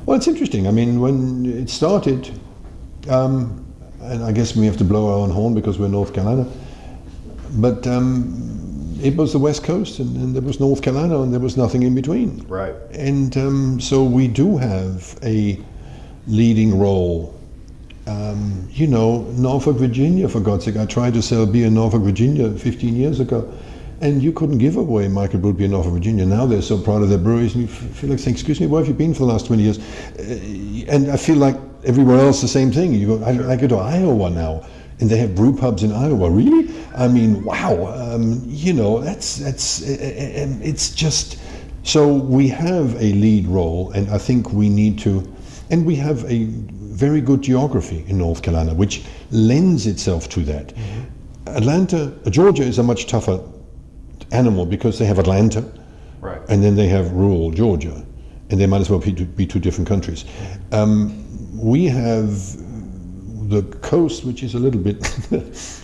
Well, it's interesting. I mean, when it started, um, and I guess we have to blow our own horn because we're North Carolina, but um, it was the West Coast, and, and, there was North Carolina, and there was nothing in between. Right. And um, so we do have a leading role. Um, you know, Norfolk, Virginia, for God's sake. I tried to sell beer in Norfolk, Virginia 15 years ago, and you couldn't give away Michael beer in Norfolk, Virginia. Now they're so proud of their breweries, and you feel like saying, Excuse me, where have you been for the last 20 years? Uh, and I feel like everywhere else the same thing. You go, I, I go to Iowa now and they have brew pubs in Iowa. Really? I mean, wow. Um, you know, that's that's it's just. So we have a lead role, and I think we need to, and we have a very good geography in North Carolina, which lends itself to that. Mm-hmm. Atlanta, Georgia is a much tougher animal because they have Atlanta, right. and then they have rural Georgia, and they might as well be, be two different countries. Um, we have the coast, which is a little bit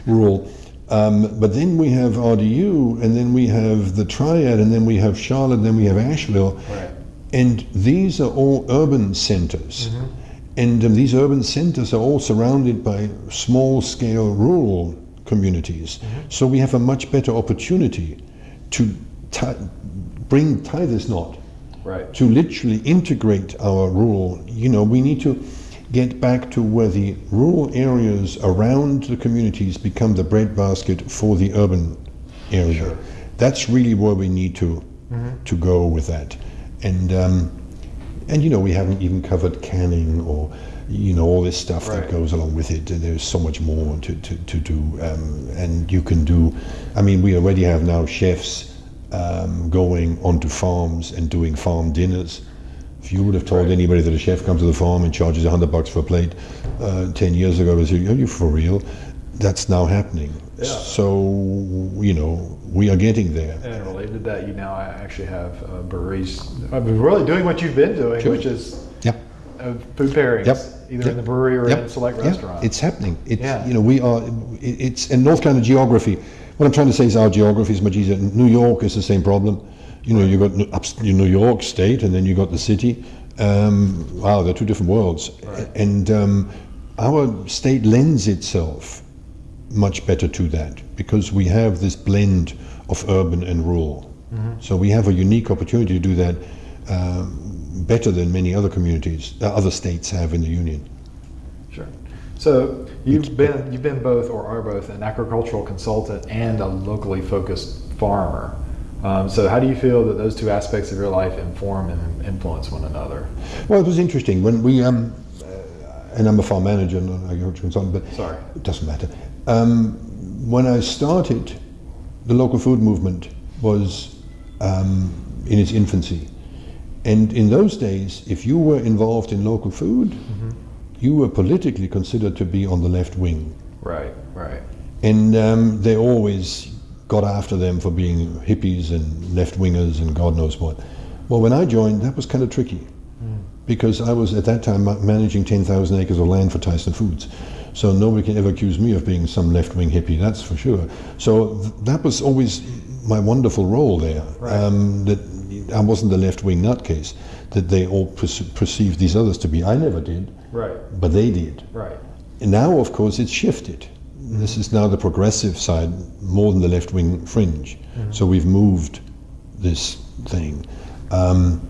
<laughs> rural. Um, but then we have RDU, and then we have the Triad, and then we have Charlotte, and then we have Asheville. Right. And these are all urban centers. Mm-hmm. And um, these urban centers are all surrounded by small scale rural communities. Mm-hmm. So we have a much better opportunity to tie, bring, tie this knot, right. to literally integrate our rural. You know, we need to get back to where the rural areas around the communities become the breadbasket for the urban area. Sure. That's really where we need to mm-hmm. to go with that. And um, and you know we haven't even covered canning or you know all this stuff right. that goes along with it. There's so much more to to, to do. Um, and you can do. I mean, we already have now chefs. Um, going onto farms and doing farm dinners if you would have told right. anybody that a chef comes to the farm and charges 100 bucks for a plate uh, 10 years ago, they say, are you for real? That's now happening. Yeah. So, you know, we are getting there. And related to that, you now actually have uh, breweries I mean, really doing what you've been doing, sure. which is yep. Uh, food pairings, yep. either yep. in the brewery or yep. in a select yep. restaurant. It's happening. It's, yeah. You know, we are, it's, in North Carolina geography, what I'm trying to say is our geography is much easier. New York is the same problem. You know, you've got New York State, and then you've got the city. Um, wow, they're two different worlds. Right. And um, our state lends itself much better to that because we have this blend of urban and rural. Mm-hmm. So we have a unique opportunity to do that um, better than many other communities, uh, other states have in the union. Sure. So you've been you've been both or are both an agricultural consultant and a locally focused farmer. Um, so, how do you feel that those two aspects of your life inform and influence one another? Well, it was interesting when we, um, uh, and I'm a farm manager, not an agricultural consultant, but Sorry. it doesn't matter. Um, when I started, the local food movement was um, in its infancy. And in those days, if you were involved in local food, mm-hmm. you were politically considered to be on the left wing. Right, right. And um, they always got after them for being hippies and left wingers and God knows what. Well, when I joined, that was kind of tricky mm. because I was at that time managing 10,000 acres of land for Tyson Foods. So nobody can ever accuse me of being some left wing hippie, that's for sure. So th- that was always my wonderful role there. Right. Um, that I wasn't the left wing nutcase that they all per- perceived these others to be. I never did. Right. But they did. Right. And now, of course, it's shifted this is now the progressive side more than the left wing fringe. Mm-hmm. So we've moved this thing. Um,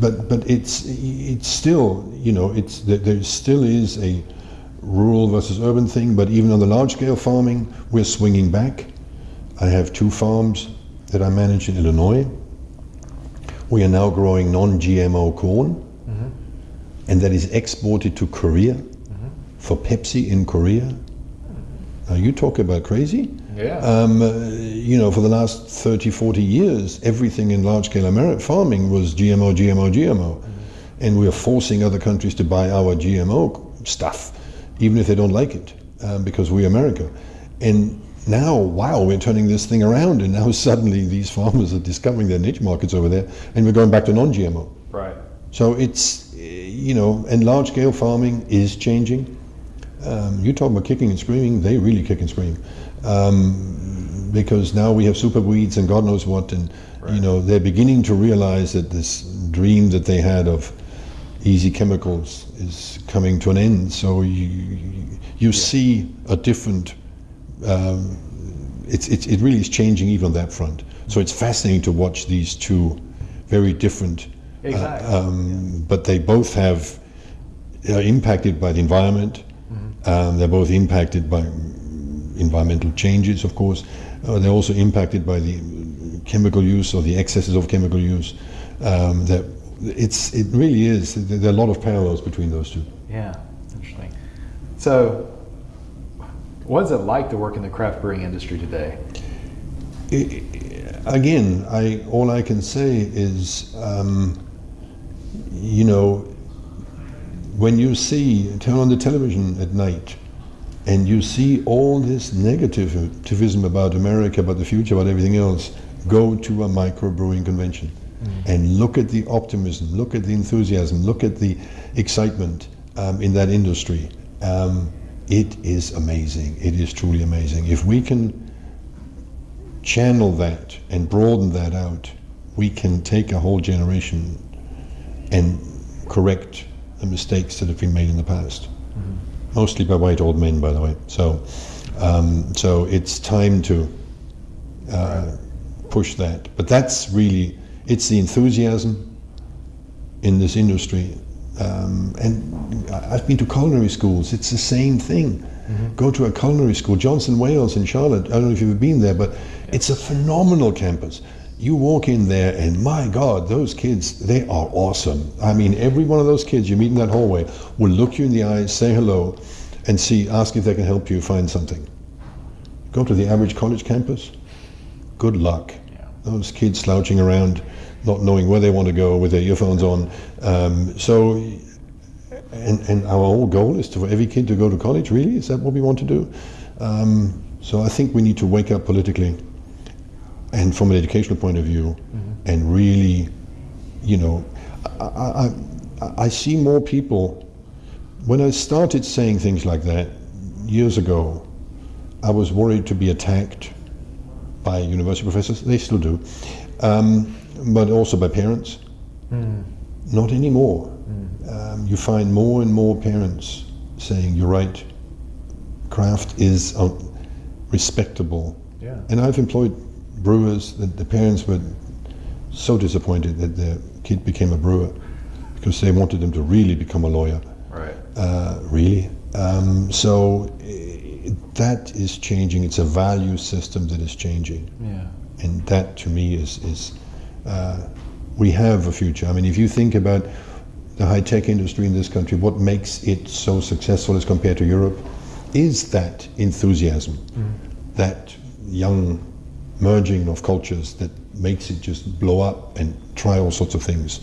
but but it's it's still you know it's there still is a rural versus urban thing. But even on the large scale farming, we're swinging back. I have two farms that I manage in Illinois. We are now growing non-GMO corn, mm-hmm. and that is exported to Korea mm-hmm. for Pepsi in Korea now, you talk about crazy. Yeah. Um, uh, you know, for the last 30, 40 years, everything in large scale American farming was GMO, GMO, GMO. Mm-hmm. And we're forcing other countries to buy our GMO stuff, even if they don't like it, um, because we're America. And now, wow, we're turning this thing around, and now <laughs> suddenly these farmers are discovering their niche markets over there, and we're going back to non GMO. Right. So it's, eh, you know, and large scale farming is changing. Um, you talk about kicking and screaming, they really kick and scream. Um, because now we have super weeds and God knows what, and you know they're beginning to realize that this dream that they had of easy chemicals is coming to an end. So you you see a different. Um, it's, it's, it really is changing even on that front. So it's fascinating to watch these two very different, Exactly. uh, um, but they both have are impacted by the environment. Um, they're both impacted by environmental changes, of course. Uh, they're also impacted by the chemical use or the excesses of chemical use. Um, that it's it really is. There are a lot of parallels between those two. Yeah, interesting. So, what is it like to work in the craft brewing industry today? I- again, I all I can say is, um, you know, when you see turn on the television at night, and you see all this negativism about America, about the future, about everything else, go to a microbrewing convention and look at the optimism, look at the enthusiasm, look at the excitement um, in that industry. Um, it is amazing. It is truly amazing. If we can channel that and broaden that out, we can take a whole generation and correct the mistakes that have been made in the past. Mostly by white old men, by the way. So, um, so it's time to uh, push that. But that's really it's the enthusiasm in this industry. Um, and I've been to culinary schools. It's the same thing. Go to a culinary school, Johnson Wales in Charlotte. I don't know if you've ever been there, but it's a phenomenal campus. You walk in there, and my God, those kids, they are awesome. I mean, every one of those kids you meet in that hallway will look you in the eyes, say hello, and see, ask if they can help you find something. Go to the average college campus, good luck. Those kids slouching around, not knowing where they want to go with their earphones on. Um, so, and, and our whole goal is to, for every kid to go to college, really? Is that what we want to do? Um, so I think we need to wake up politically and from an educational point of view and really, you know, I, I, I, I see more people. When I started saying things like that years ago, I was worried to be attacked by university professors. They still do, um, but also by parents. Not anymore. Um, you find more and more parents saying, "You're right. Craft is uh, respectable." Yeah. And I've employed brewers that the parents were so disappointed that their kid became a brewer because they wanted them to really become a lawyer. Right. Uh, really? Um, so that is changing. It's a value system that is changing, Yeah. and that to me is is uh, we have a future. I mean, if you think about the high tech industry in this country, what makes it so successful as compared to Europe is that enthusiasm, that young merging of cultures that makes it just blow up and try all sorts of things.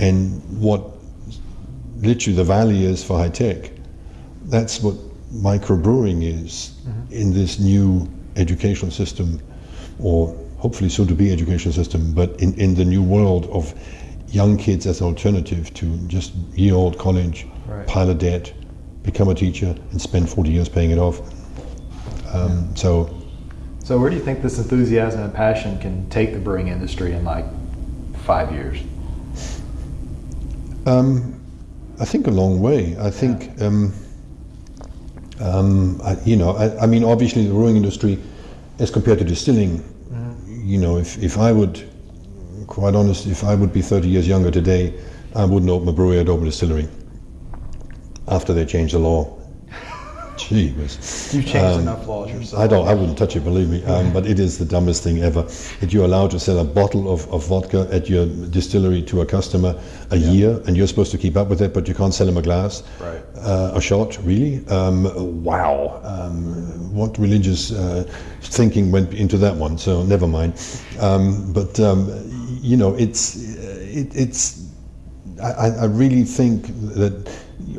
And what literally the valley is for high tech, that's what microbrewing is in this new educational system, or hopefully soon to be educational system, but in, in the new world of young kids as an alternative to just year old college, Right. pile of debt, become a teacher, and spend 40 years paying it off. Um, so So, where do you think this enthusiasm and passion can take the brewing industry in like five years? Um, I think a long way. I think, um, um, I, you know, I, I mean, obviously the brewing industry, as compared to distilling, you know, if, if I would, quite honest, if I would be 30 years younger today, I wouldn't open a brewery, I'd open a distillery. After they changed the law. Gee whiz. You've changed enough laws yourself. I don't. I wouldn't touch it, believe me. Um, but it is the dumbest thing ever. That you're allowed to sell a bottle of, of vodka at your distillery to a customer a year, and you're supposed to keep up with it, but you can't sell him a glass, Right. uh, a shot. Really? Um, wow. Um, what religious uh, thinking went into that one? So never mind. Um, but um, you know, it's it, it's. I I really think that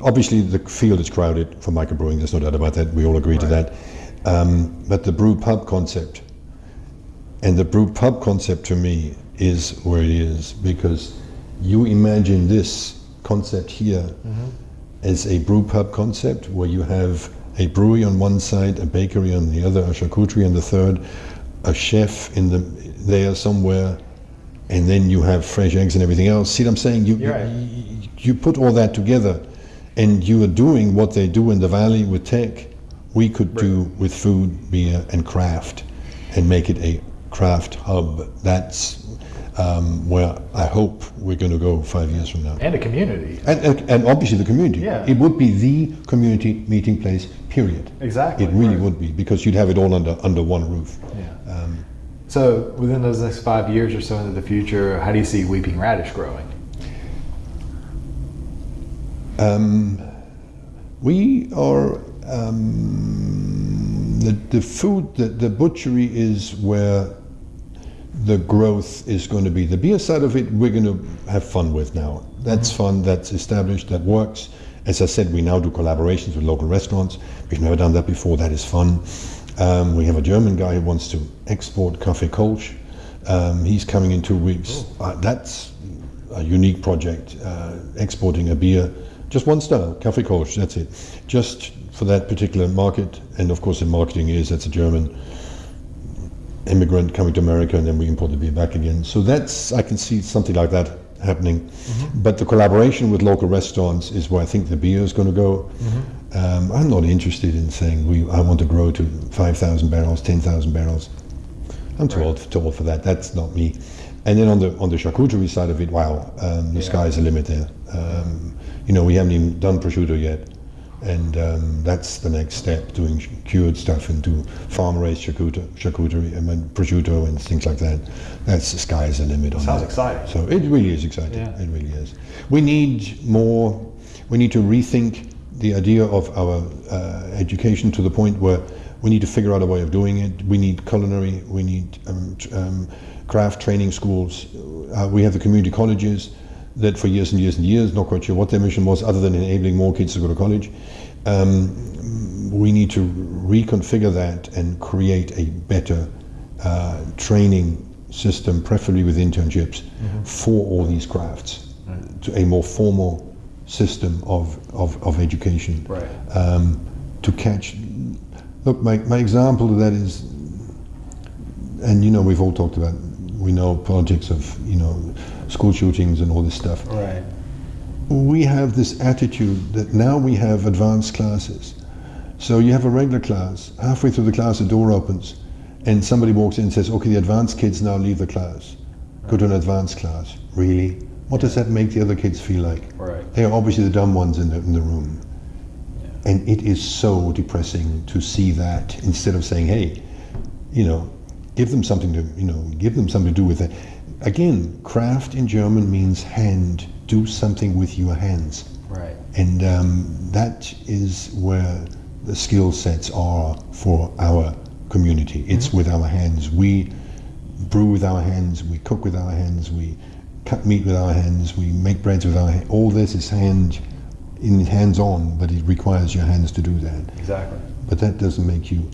obviously the field is crowded for microbrewing. There's no doubt about that. We all agree to that. Um, but the brew pub concept, and the brew pub concept to me is where it is because you imagine this concept here as a brew pub concept where you have a brewery on one side, a bakery on the other, a charcuterie on the third, a chef in the there somewhere, and then you have fresh eggs and everything else. See what I'm saying? You, right. you, you put all that together, and you are doing what they do in the valley with tech. We could do with food, beer, and craft, and make it a craft hub. That's um, where I hope we're going to go five years from now. And a community. And, and, and obviously the community. Yeah. It would be the community meeting place, period. Exactly. It really right. would be, because you'd have it all under, under one roof. Yeah. Um, So within those next five years or so into the future, how do you see Weeping Radish growing? Um, we are, um, the, the food, the, the butchery is where the growth is going to be. The beer side of it, we're going to have fun with now. That's fun, that's established, that works. As I said, we now do collaborations with local restaurants. We've never done that before, that is fun. Um, we have a German guy who wants to export Kaffee Kolsch. Um, he's coming in two weeks. Uh, that's a unique project, uh, exporting a beer, just one style, Kaffee Kolsch, that's it. Just for that particular market. And of course, the marketing is that's a German immigrant coming to America and then we import the beer back again. So that's, I can see something like that happening. But the collaboration with local restaurants is where I think the beer is going to go. Um, I'm not interested in saying we, I want to grow to 5,000 barrels, 10,000 barrels. I'm too, old, too old for that. That's not me. And then on the on the charcuterie side of it, wow, um, the Yeah. sky's the limit there. Um, you know, we haven't even done prosciutto yet, and um, that's the next step, doing cured stuff into farm-raised charcuterie, charcuterie, I mean, prosciutto and things like that. That's the sky's the limit on Sounds that. exciting. So it really is exciting. Yeah. It really is. We need more. We need to rethink the idea of our uh, education to the point where we need to figure out a way of doing it. We need culinary. We need um, um, craft training schools. Uh, we have the community colleges that for years and years and years, not quite sure what their mission was, other than enabling more kids to go to college. Um, we need to reconfigure that and create a better uh, training system, preferably with internships, for all these crafts, to a more formal system of, of, of education Right. um, to catch. Look, my, my example of that is, and you know, we've all talked about, we know politics of, you know, school shootings and all this stuff. Right. We have this attitude that now we have advanced classes. So you have a regular class, halfway through the class, the door opens, and somebody walks in and says, okay, the advanced kids now leave the class. Go to an advanced class. Really? What does that make the other kids feel like? Right. They are obviously the dumb ones in the, in the room. And it is so depressing to see that instead of saying, hey, you know, give them something to, you know, give them something to do with it. Again, craft in German means hand. Do something with your hands. Right. And um, that is where the skill sets are for our community. It's with our hands. We brew with our hands, we cook with our hands, we cut meat with our hands, we make breads with our hands. All this is hand in hands on, but it requires your hands to do that. Exactly. But that doesn't make you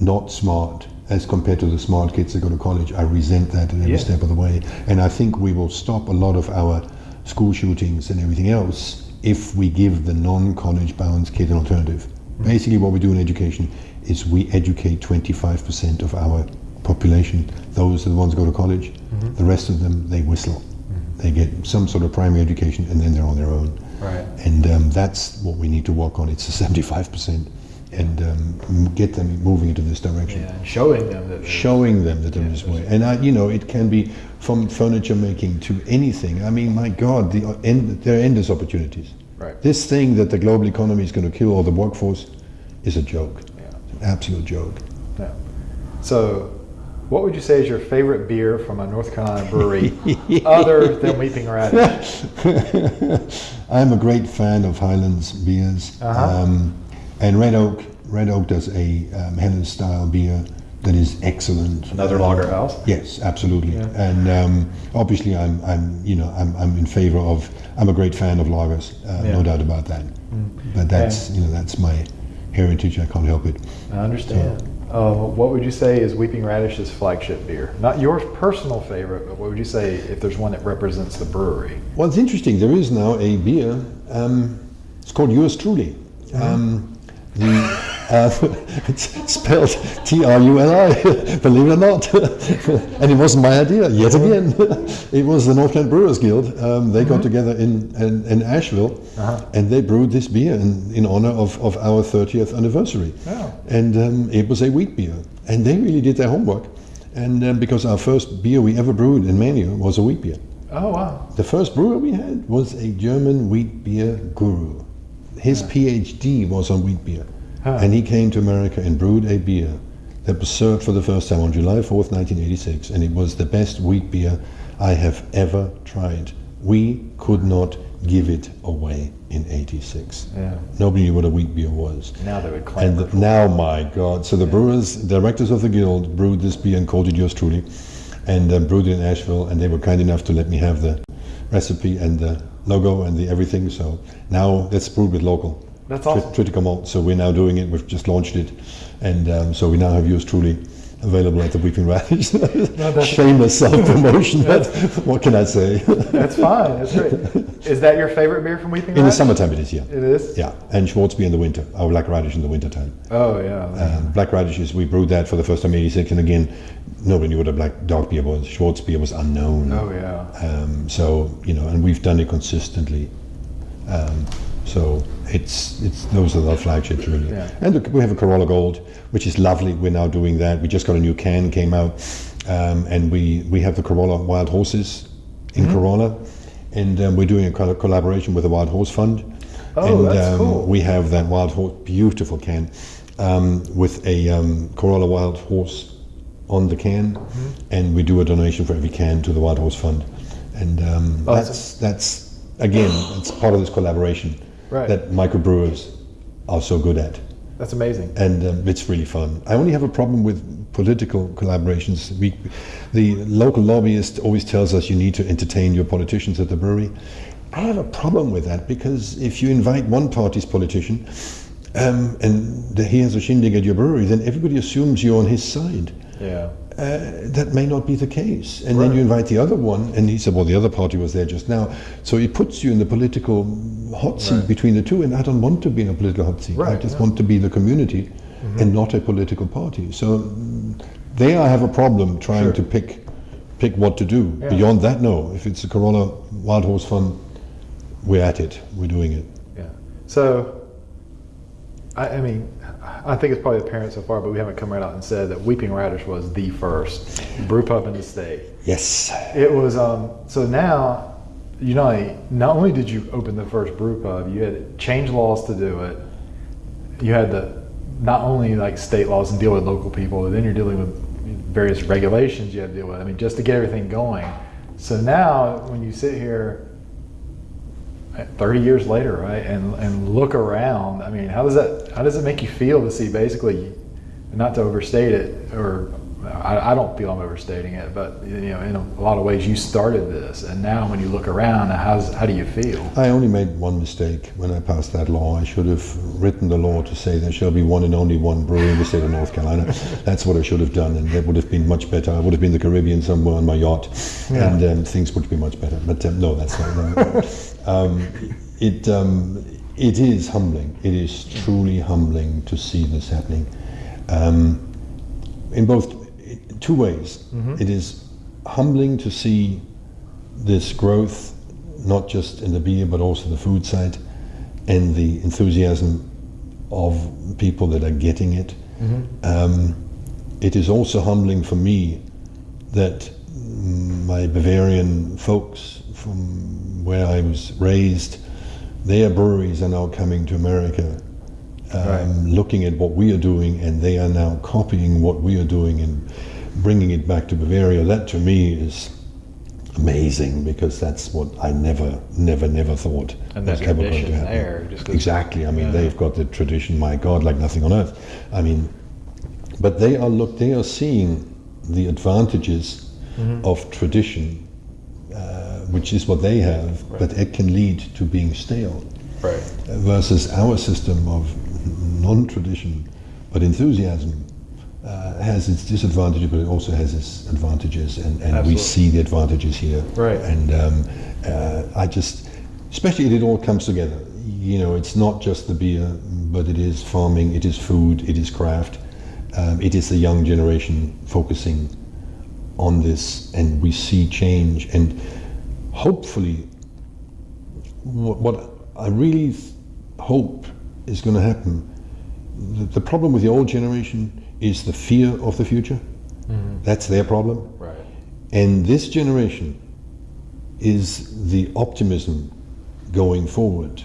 not smart as compared to the smart kids that go to college. I resent that at every Yeah. step of the way. And I think we will stop a lot of our school shootings and everything else if we give the non-college bound kid an alternative. Mm-hmm. Basically what we do in education is we educate 25% of our population. Those are the ones who go to college. Mm-hmm. The rest of them, they whistle. Mm-hmm. They get some sort of primary education and then they're on their own. Right. And um, that's what we need to work on. It's the 75%. And um, get them moving into this direction. Yeah. And showing them that. Showing them that there Yeah, is way. And, I, you know, it can be from furniture making to anything. I mean, my God, the, uh, end, there are endless opportunities. Right. This thing that the global economy is going to kill all the workforce is a joke. Yeah. An absolute joke. Yeah. So, what would you say is your favorite beer from a North Carolina brewery <laughs> other than Weeping Radish? <laughs> I'm a great fan of Highlands beers, Uh-huh. um, and Red Oak. Red Oak does a um, style beer that is excellent. Another lager house? Yes, absolutely. Yeah. And um, obviously, I'm, I'm, you know, I'm, I'm in favor of. I'm a great fan of lagers, uh, Yeah. no doubt about that. But that's, you know, that's my heritage. I can't help it. I understand. Uh, what would you say is Weeping Radish's flagship beer? Not your personal favorite, but what would you say if there's one that represents the brewery? Well, it's interesting. There is now a beer. Um, it's called Yours Truly. Um, the, uh, <laughs> it's spelled T-R-U-L-I, <laughs> believe it or not. <laughs> and it wasn't my idea, yet again. it was the North Kent Brewers Guild. Um, they got together in, in, in Asheville Uh-huh. and they brewed this beer in, in honor of, of our 30th anniversary. Oh. And um, it was a wheat beer. And they really did their homework. And um, because our first beer we ever brewed in Manteo was a wheat beer. Oh, wow. The first brewer we had was a German wheat beer guru. His PhD was on wheat beer. Huh. And he came to America and brewed a beer that was served for the first time on July 4th, 1986. And it was the best wheat beer I have ever tried. We could not give it away in 86. Yeah. Nobody knew what a wheat beer was. Now they would claim And now, my God! So the brewers, directors of the guild, brewed this beer and called it yours truly, and um, brewed it in Asheville. And they were kind enough to let me have the recipe and the logo and the everything. So now that's brewed with local. That's awesome. triticale malt. So we're now doing it. We've just launched it, and um, so we now have yours truly available at the Weeping Radish. that's- <laughs> Shameless self-promotion, but what can I say? That's fine. That's great. <laughs> Is that your favorite beer from Weeping in the Radish? summertime, it is yeah, It is? yeah, and Schwarzbier in the winter. Our black radish in the winter time. Oh, yeah. Um, black radishes, we brewed that for the first time in 86, and again, nobody knew what a black dark beer was. Schwarzbier was unknown. oh, yeah. Um, so, you know, and we've done it consistently. Um, so it's, it's, those are our flagships really. Yeah. And look, we have a Corolla Gold, which is lovely. We're now doing that. We just got a new can, came out, um, and we, we have the Corolla Wild Horses in Mm-hmm. Corolla, and um, we're doing a col- collaboration with the Wild Horse Fund. Oh, and that's um, cool. we have that Wild Horse, beautiful can, um, with a um, Corolla Wild Horse on the can, Mm-hmm. and we do a donation for every can to the Wild Horse Fund, and um, Oh, that's that's again it's part of this collaboration Right. that microbrewers are so good at, That's amazing. and um, it's really fun. I only have a problem with political collaborations. We, the local lobbyist always tells us you need to entertain your politicians at the brewery. I have a problem with that because if you invite one party's politician um, and he has a shindig at your brewery, then everybody assumes you're on his side. Yeah. Uh, that may not be the case. And then you invite the other one, and he said, Well, the other party was there just now. So it puts you in the political hot seat Right. between the two, and I don't want to be in a political hot seat. I just no. want to be the community and not a political party. So mm, there I have a problem trying Sure. to pick pick what to do. Yeah. Beyond that, no. If it's a Corolla Wild Horse Fund, we're at it. We're doing it. Yeah. So, I, I mean, I think it's probably apparent so far, but we haven't come right out and said that Weeping Radish was the first brew pub in the state. Yes. It was um, so now you only, not only did you open the first brew pub, you had to change laws to do it. You had to not only like state laws and deal with local people, but then you're dealing with various regulations you have to deal with. I mean, just to get everything going. So now when you sit here. Uh, 30 years later, right, and and look around. I mean, how does that how does it make you feel to see basically, not to overstate it, or I, I don't feel I'm overstating it, but you know, in a lot of ways, you started this, and now when you look around, how's how do you feel? I only made one mistake when I passed that law. I should have written the law to say there shall be one and only one brewery in the state of North Carolina. That's what I should have done, and that would have been much better. I would have been in the Caribbean somewhere on my yacht, Yeah. and um, things would be much better. But um, no, that's not right. Um, it um, it is humbling. It is truly humbling to see this happening. Um, in both two ways. It is humbling to see this growth, not just in the beer but also the food side, and the enthusiasm of people that are getting it. Um, it is also humbling for me that my Bavarian folks from where I was raised, their breweries are now coming to America um, Right. looking at what we are doing, and they are now copying what we are doing and bringing it back to Bavaria. That to me is amazing because that's what I never, never, never thought And that ever going to happen. there, exactly. I mean, Yeah. they've got the tradition. My God, like nothing on earth. I mean, but they are look. They are seeing the advantages Mm-hmm. of tradition, which is what they have, but it can lead to being stale Right. versus our system of non-tradition but enthusiasm uh, has its disadvantages, but it also has its advantages, and, and we see the advantages here. Right. And um, uh, I just, especially if it all comes together. You know, it's not just the beer, but it is farming, it is food, it is craft, um, it is the young generation focusing on this, and we see change. And hopefully, what, what I really hope is going to happen, the, the problem with the old generation is the fear of the future. Mm-hmm. That's their problem. Right. And this generation is the optimism going forward,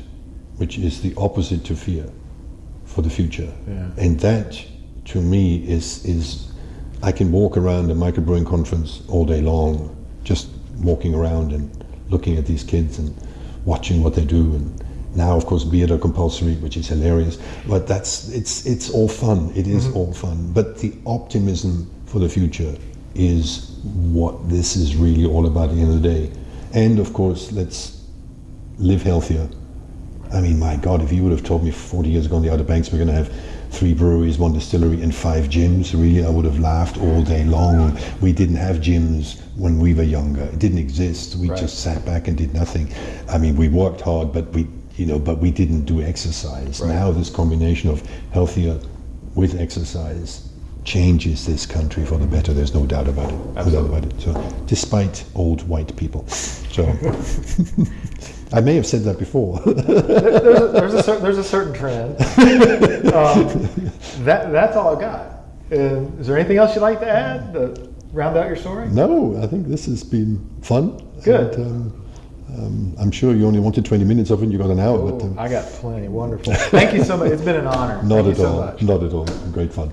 which is the opposite to fear for the future. Yeah. And that, to me, is is I can walk around a microbrewing conference all day long, just walking around and looking at these kids and watching what they do. And now, of course, beard are compulsory, which is hilarious. But that's it's it's all fun. It is mm-hmm. all fun. But the optimism for the future is what this is really all about at the end of the day. And of course, let's live healthier. I mean, my God, if you would have told me 40 years ago on the Outer Banks we're going to have three breweries, one distillery, and five gyms, really, I would have laughed all day long. We didn't have gyms when we were younger. It didn't exist. We Right. just sat back and did nothing. I mean, we worked hard, but we, you know, but we didn't do exercise. Right. Now, this combination of healthier with exercise changes this country for the better. There's no doubt about it. No doubt about it. So, despite old white people. So, <laughs> I may have said that before. there's, a, there's, a cer- there's a certain trend. um, that, that's all I've got. Uh, is there anything else you'd like to add to round out your story? no, I think this has been fun. Good. And, um, um, I'm sure you only wanted 20 minutes of it, you got an hour, but um, I got plenty. Wonderful. Thank you so much. It's been an honor. <laughs> not Thank at so all. much. Not at all. Great fun.